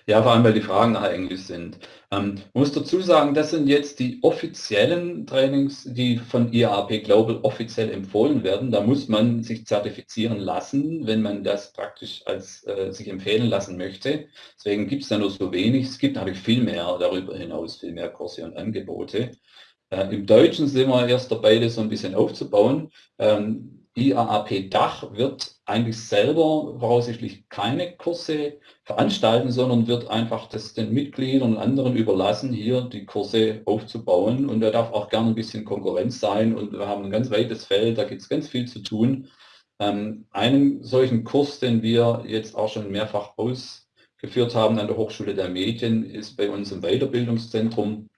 Ja, vor allem, weil die Fragen nachher Englisch sind. Ähm, muss dazu sagen, das sind jetzt die offiziellen Trainings, die von IAP Global offiziell empfohlen werden. Da muss man sich zertifizieren lassen, wenn man das praktisch als äh, sich empfehlen lassen möchte. Deswegen gibt es da nur so wenig. Es gibt natürlich viel mehr darüber hinaus, viel mehr Kurse und Angebote. Äh, Im Deutschen sind wir erst dabei, das so ein bisschen aufzubauen. Ähm, IAAP Dach wird eigentlich selber voraussichtlich keine Kurse veranstalten, sondern wird einfach das den Mitgliedern und anderen überlassen, hier die Kurse aufzubauen. Und da darf auch gerne ein bisschen Konkurrenz sein. Und wir haben ein ganz weites Feld, da gibt es ganz viel zu tun. Ähm, einen solchen Kurs, den wir jetzt auch schon mehrfach ausgeführt haben an der Hochschule der Medien, ist bei uns im Weiterbildungszentrum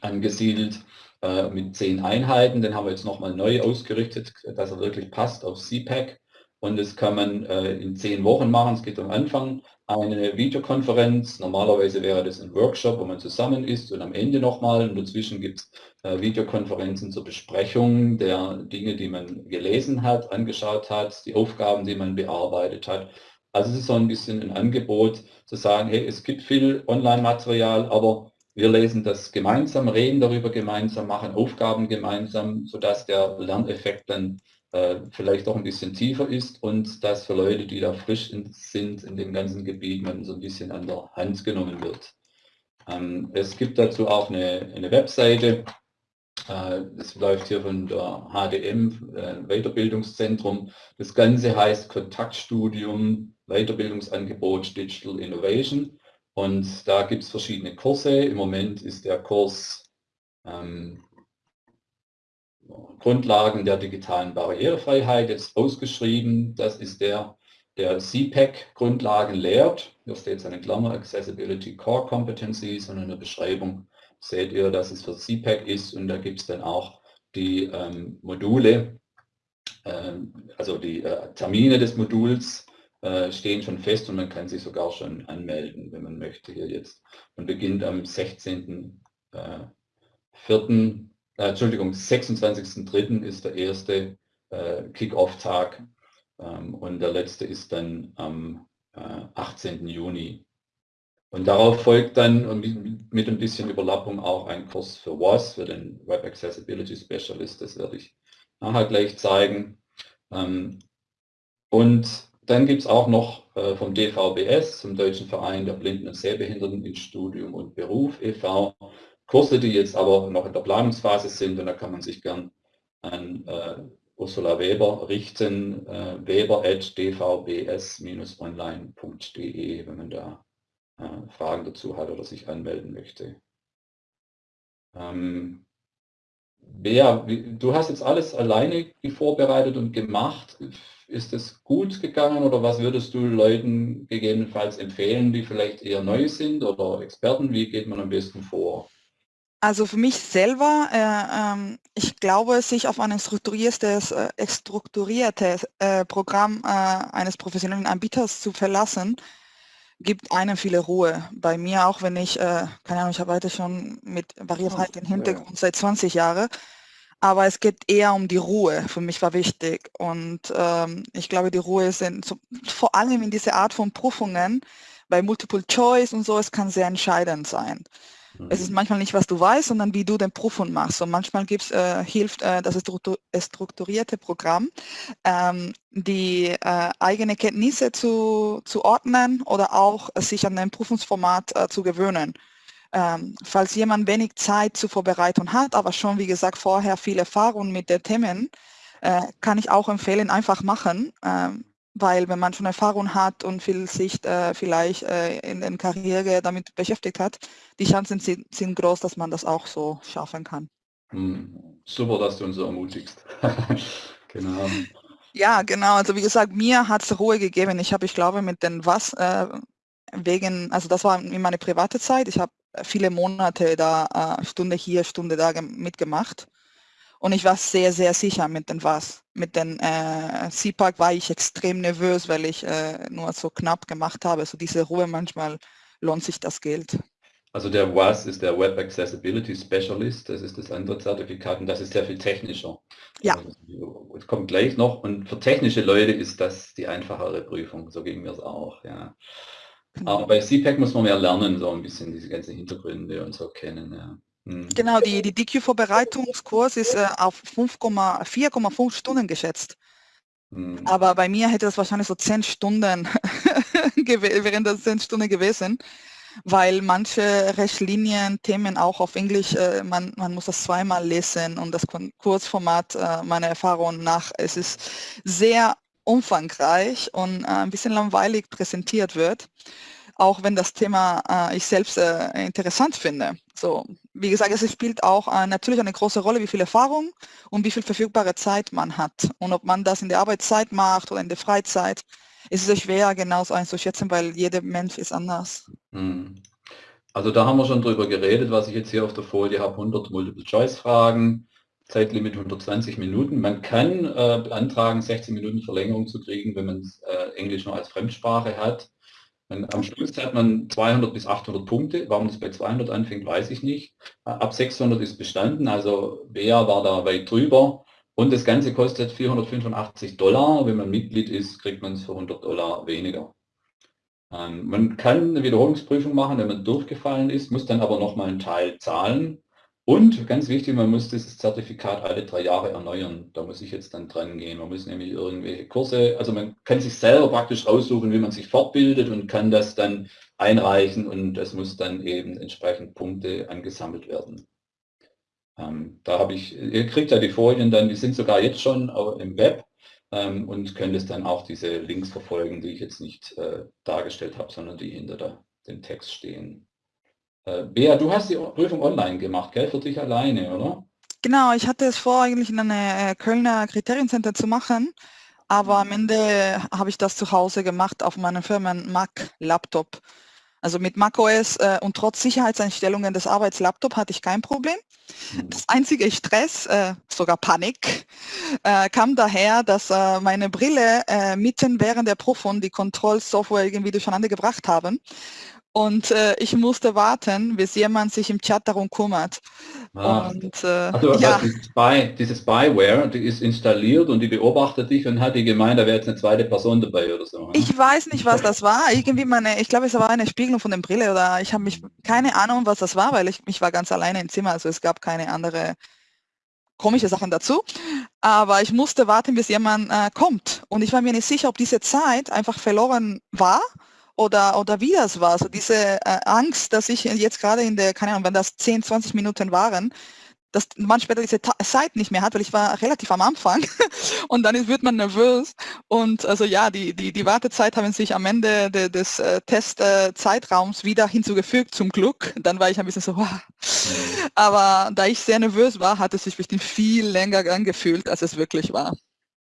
angesiedelt äh, mit zehn Einheiten. Den haben wir jetzt nochmal neu ausgerichtet, dass er wirklich passt auf CPAC. Und das kann man äh, in zehn Wochen machen. Es geht am Anfang eine Videokonferenz. Normalerweise wäre das ein Workshop, wo man zusammen ist und am Ende nochmal. Und dazwischen gibt es äh, Videokonferenzen zur Besprechung der Dinge, die man gelesen hat, angeschaut hat, die Aufgaben, die man bearbeitet hat. Also es ist so ein bisschen ein Angebot zu sagen, hey, es gibt viel Online-Material, aber wir lesen das gemeinsam, reden darüber gemeinsam, machen Aufgaben gemeinsam, sodass der Lerneffekt dann äh, vielleicht auch ein bisschen tiefer ist und dass für Leute, die da frisch in, sind in dem ganzen Gebiet, man so ein bisschen an der Hand genommen wird. Ähm, es gibt dazu auch eine, eine Webseite, äh, das läuft hier von der HDM, äh, Weiterbildungszentrum. Das Ganze heißt Kontaktstudium, Weiterbildungsangebot Digital Innovation. Und da gibt es verschiedene Kurse. Im Moment ist der Kurs ähm, Grundlagen der digitalen Barrierefreiheit jetzt ausgeschrieben. Das ist der, der CPAC Grundlagen lehrt. Hier steht eine Klammer Accessibility Core Competencies und in der Beschreibung seht ihr, dass es für CPAC ist und da gibt es dann auch die ähm, Module, ähm, also die äh, Termine des Moduls äh, stehen schon fest und man kann sich sogar schon anmelden, wenn man möchte hier jetzt. Man beginnt am 16. Äh, 4. Äh, Entschuldigung, 26.3. ist der erste äh, Kick-Off-Tag ähm, und der letzte ist dann am äh, 18. Juni. Und darauf folgt dann mit, mit ein bisschen Überlappung auch ein Kurs für WAS, für den Web Accessibility Specialist, das werde ich nachher gleich zeigen. Ähm, und dann gibt es auch noch äh, vom DVBS, zum Deutschen Verein der Blinden und Sehbehinderten in Studium und Beruf e.V., Kurse, die jetzt aber noch in der Planungsphase sind und da kann man sich gern an äh, Ursula Weber richten, äh, weber.dvbs-online.de, wenn man da äh, Fragen dazu hat oder sich anmelden möchte. Ähm, Bea, du hast jetzt alles alleine vorbereitet und gemacht ist es gut gegangen oder was würdest du Leuten gegebenenfalls empfehlen, die vielleicht eher neu sind oder Experten? Wie geht man am besten vor? Also für mich selber, äh, ähm, ich glaube, sich auf ein strukturiertes, äh, strukturiertes äh, Programm äh, eines professionellen Anbieters zu verlassen, gibt einem viele Ruhe. Bei mir auch, wenn ich, äh, keine Ahnung, ich arbeite schon mit Barrierefreiheit im Hintergrund ja. seit 20 Jahren aber es geht eher um die Ruhe. Für mich war wichtig und ähm, ich glaube, die Ruhe in, so, vor allem in dieser Art von Prüfungen, bei Multiple Choice und so, es kann sehr entscheidend sein. Mhm. Es ist mhm. manchmal nicht, was du weißt, sondern wie du den Prüfung machst. Und manchmal gibt's, äh, hilft äh, das strukturierte Programm, ähm, die äh, eigene Kenntnisse zu, zu ordnen oder auch sich an ein Prüfungsformat äh, zu gewöhnen. Ähm, falls jemand wenig Zeit zur Vorbereitung hat, aber schon, wie gesagt, vorher viel Erfahrung mit den Themen, äh, kann ich auch empfehlen, einfach machen. Ähm, weil wenn man schon Erfahrung hat und viel sich äh, vielleicht äh, in der Karriere damit beschäftigt hat, die Chancen sind, sind groß, dass man das auch so schaffen kann. Hm. Super, dass du uns so ermutigst. genau. Ja, genau. Also wie gesagt, mir hat es Ruhe gegeben. Ich habe, ich glaube, mit den was äh, wegen, also das war in meine private Zeit. Ich habe viele Monate da äh, Stunde hier, Stunde da mitgemacht. Und ich war sehr, sehr sicher mit den was. Mit den äh, CPAC war ich extrem nervös, weil ich äh, nur so knapp gemacht habe. So diese Ruhe, manchmal lohnt sich das Geld. Also der WAS ist der Web Accessibility Specialist, das ist das andere Zertifikat und das ist sehr viel technischer. Ja. Also, es kommt gleich noch und für technische Leute ist das die einfachere Prüfung, so ging mir es auch. Ja. Genau. Aber bei CPAC muss man mehr lernen, so ein bisschen diese ganzen Hintergründe und so kennen. Ja. Hm. Genau, die, die DQ-Vorbereitungskurs ist äh, auf 4,5 Stunden geschätzt. Hm. Aber bei mir hätte das wahrscheinlich so 10 Stunden, wären das 10 Stunden gewesen weil manche Richtlinien, Themen auch auf Englisch, äh, man, man muss das zweimal lesen und das Kurzformat äh, meiner Erfahrung nach, es ist sehr umfangreich und äh, ein bisschen langweilig präsentiert wird, auch wenn das Thema äh, ich selbst äh, interessant finde. So, wie gesagt, es spielt auch äh, natürlich eine große Rolle, wie viel Erfahrung und wie viel verfügbare Zeit man hat und ob man das in der Arbeitszeit macht oder in der Freizeit ist es schwer, genau so einzuschätzen, weil jeder Mensch ist anders. Hm. Also da haben wir schon drüber geredet, was ich jetzt hier auf der Folie habe, 100 Multiple-Choice-Fragen, Zeitlimit 120 Minuten. Man kann äh, beantragen, 16 Minuten Verlängerung zu kriegen, wenn man äh, Englisch noch als Fremdsprache hat. Man, am Schluss hat man 200 bis 800 Punkte. Warum das bei 200 anfängt, weiß ich nicht. Ab 600 ist bestanden, also Bea war da weit drüber. Und das Ganze kostet 485 Dollar. Wenn man Mitglied ist, kriegt man es für 100 Dollar weniger. Ähm, man kann eine Wiederholungsprüfung machen, wenn man durchgefallen ist, muss dann aber nochmal einen Teil zahlen. Und ganz wichtig, man muss dieses Zertifikat alle drei Jahre erneuern. Da muss ich jetzt dann dran gehen. Man muss nämlich irgendwelche Kurse, also man kann sich selber praktisch raussuchen, wie man sich fortbildet und kann das dann einreichen und es muss dann eben entsprechend Punkte angesammelt werden. Ähm, da habe ich, ihr kriegt ja die Folien dann, die sind sogar jetzt schon im Web ähm, und könnt es dann auch diese Links verfolgen, die ich jetzt nicht äh, dargestellt habe, sondern die hinter der, dem Text stehen. Äh, Bea, du hast die Prüfung online gemacht, gell, für dich alleine, oder? Genau, ich hatte es vor, eigentlich in einem äh, Kölner Kriteriencenter zu machen, aber am Ende habe ich das zu Hause gemacht auf meinem Firmen Mac Laptop. Also mit macOS äh, und trotz Sicherheitseinstellungen des Arbeitslaptop hatte ich kein Problem. Mhm. Das einzige Stress, äh, sogar Panik, äh, kam daher, dass äh, meine Brille mitten während der Prüfung die Kontrollsoftware irgendwie durcheinander gebracht haben. Und äh, ich musste warten, bis jemand sich im Chat darum kümmert. Ah. Und, äh, also, ja. diese, Spy, diese Spyware, die ist installiert und die beobachtet dich und hat die gemeint, da wäre jetzt eine zweite Person dabei oder so. Ne? Ich weiß nicht, was das war. Irgendwie meine, ich glaube, es war eine Spiegelung von der Brille oder ich habe mich keine Ahnung, was das war, weil ich, ich war ganz alleine im Zimmer, also es gab keine andere komische Sachen dazu. Aber ich musste warten, bis jemand äh, kommt. Und ich war mir nicht sicher, ob diese Zeit einfach verloren war oder, oder wie das war. So diese äh, Angst, dass ich jetzt gerade in der, keine Ahnung, wenn das 10, 20 Minuten waren, dass man später diese Ta Zeit nicht mehr hat, weil ich war relativ am Anfang und dann wird man nervös und also ja, die, die, die Wartezeit haben sich am Ende de, des äh, Testzeitraums äh, wieder hinzugefügt, zum Glück. Dann war ich ein bisschen so, wow. aber da ich sehr nervös war, hat es sich bestimmt viel länger angefühlt, als es wirklich war.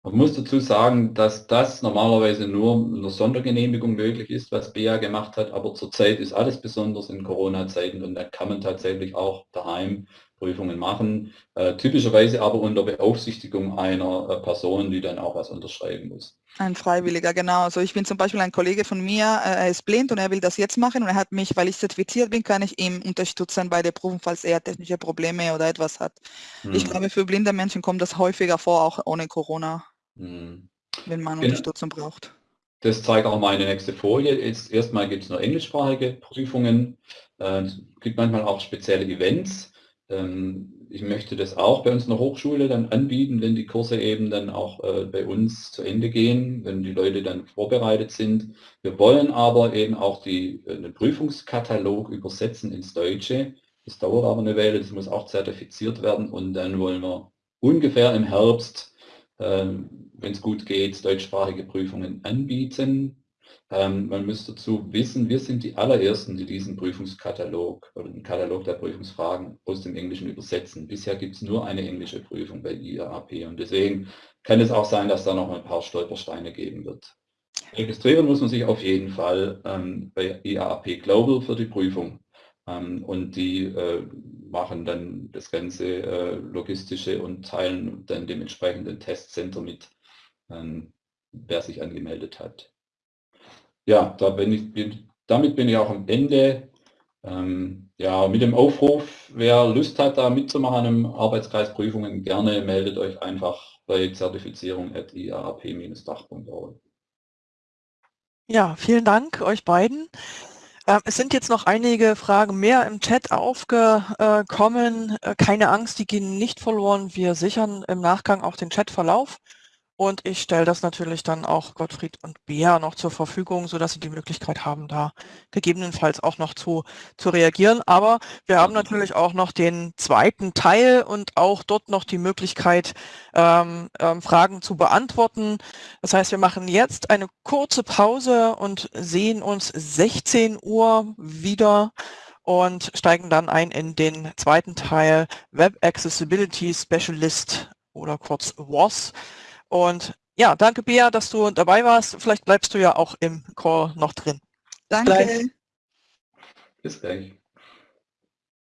Man muss dazu sagen, dass das normalerweise nur eine Sondergenehmigung möglich ist, was BEA gemacht hat, aber zurzeit ist alles besonders in Corona-Zeiten und da kann man tatsächlich auch daheim Prüfungen machen, äh, typischerweise aber unter Beaufsichtigung einer äh, Person, die dann auch was unterschreiben muss. Ein Freiwilliger, genau. Also ich bin zum Beispiel ein Kollege von mir, äh, er ist blind und er will das jetzt machen und er hat mich, weil ich zertifiziert bin, kann ich ihm unterstützen bei der Prüfung, falls er technische Probleme oder etwas hat. Hm. Ich glaube, für blinde Menschen kommt das häufiger vor, auch ohne Corona. Wenn man genau. Unterstützung braucht. Das zeigt auch meine nächste Folie. Jetzt erstmal gibt es nur englischsprachige Prüfungen. Äh, es gibt manchmal auch spezielle Events. Ähm, ich möchte das auch bei uns in der Hochschule dann anbieten, wenn die Kurse eben dann auch äh, bei uns zu Ende gehen, wenn die Leute dann vorbereitet sind. Wir wollen aber eben auch die, äh, den Prüfungskatalog übersetzen ins Deutsche. Das dauert aber eine Weile, das muss auch zertifiziert werden und dann wollen wir ungefähr im Herbst ähm, wenn es gut geht, deutschsprachige Prüfungen anbieten. Ähm, man muss dazu wissen, wir sind die allerersten, die diesen Prüfungskatalog oder den Katalog der Prüfungsfragen aus dem Englischen übersetzen. Bisher gibt es nur eine englische Prüfung bei IAAP und deswegen kann es auch sein, dass da noch ein paar Stolpersteine geben wird. Registrieren muss man sich auf jeden Fall ähm, bei IAAP Global für die Prüfung. Ähm, und die äh, machen dann das ganze äh, Logistische und teilen dann dementsprechend den Testcenter mit, ähm, wer sich angemeldet hat. Ja, da bin ich, damit bin ich auch am Ende. Ähm, ja, mit dem Aufruf, wer Lust hat, da mitzumachen im Arbeitskreis Prüfungen, gerne meldet euch einfach bei zertifizierung.iarp-dach.org. Ja, vielen Dank euch beiden. Ähm, es sind jetzt noch einige Fragen mehr im Chat aufgekommen. Äh, keine Angst, die gehen nicht verloren. Wir sichern im Nachgang auch den Chatverlauf. Und ich stelle das natürlich dann auch Gottfried und Bea noch zur Verfügung, so dass sie die Möglichkeit haben, da gegebenenfalls auch noch zu, zu reagieren. Aber wir haben natürlich auch noch den zweiten Teil und auch dort noch die Möglichkeit, ähm, ähm, Fragen zu beantworten. Das heißt, wir machen jetzt eine kurze Pause und sehen uns 16 Uhr wieder und steigen dann ein in den zweiten Teil Web Accessibility Specialist oder kurz WAS. Und ja, danke Bea, dass du dabei warst. Vielleicht bleibst du ja auch im Call noch drin. Danke. Bis gleich.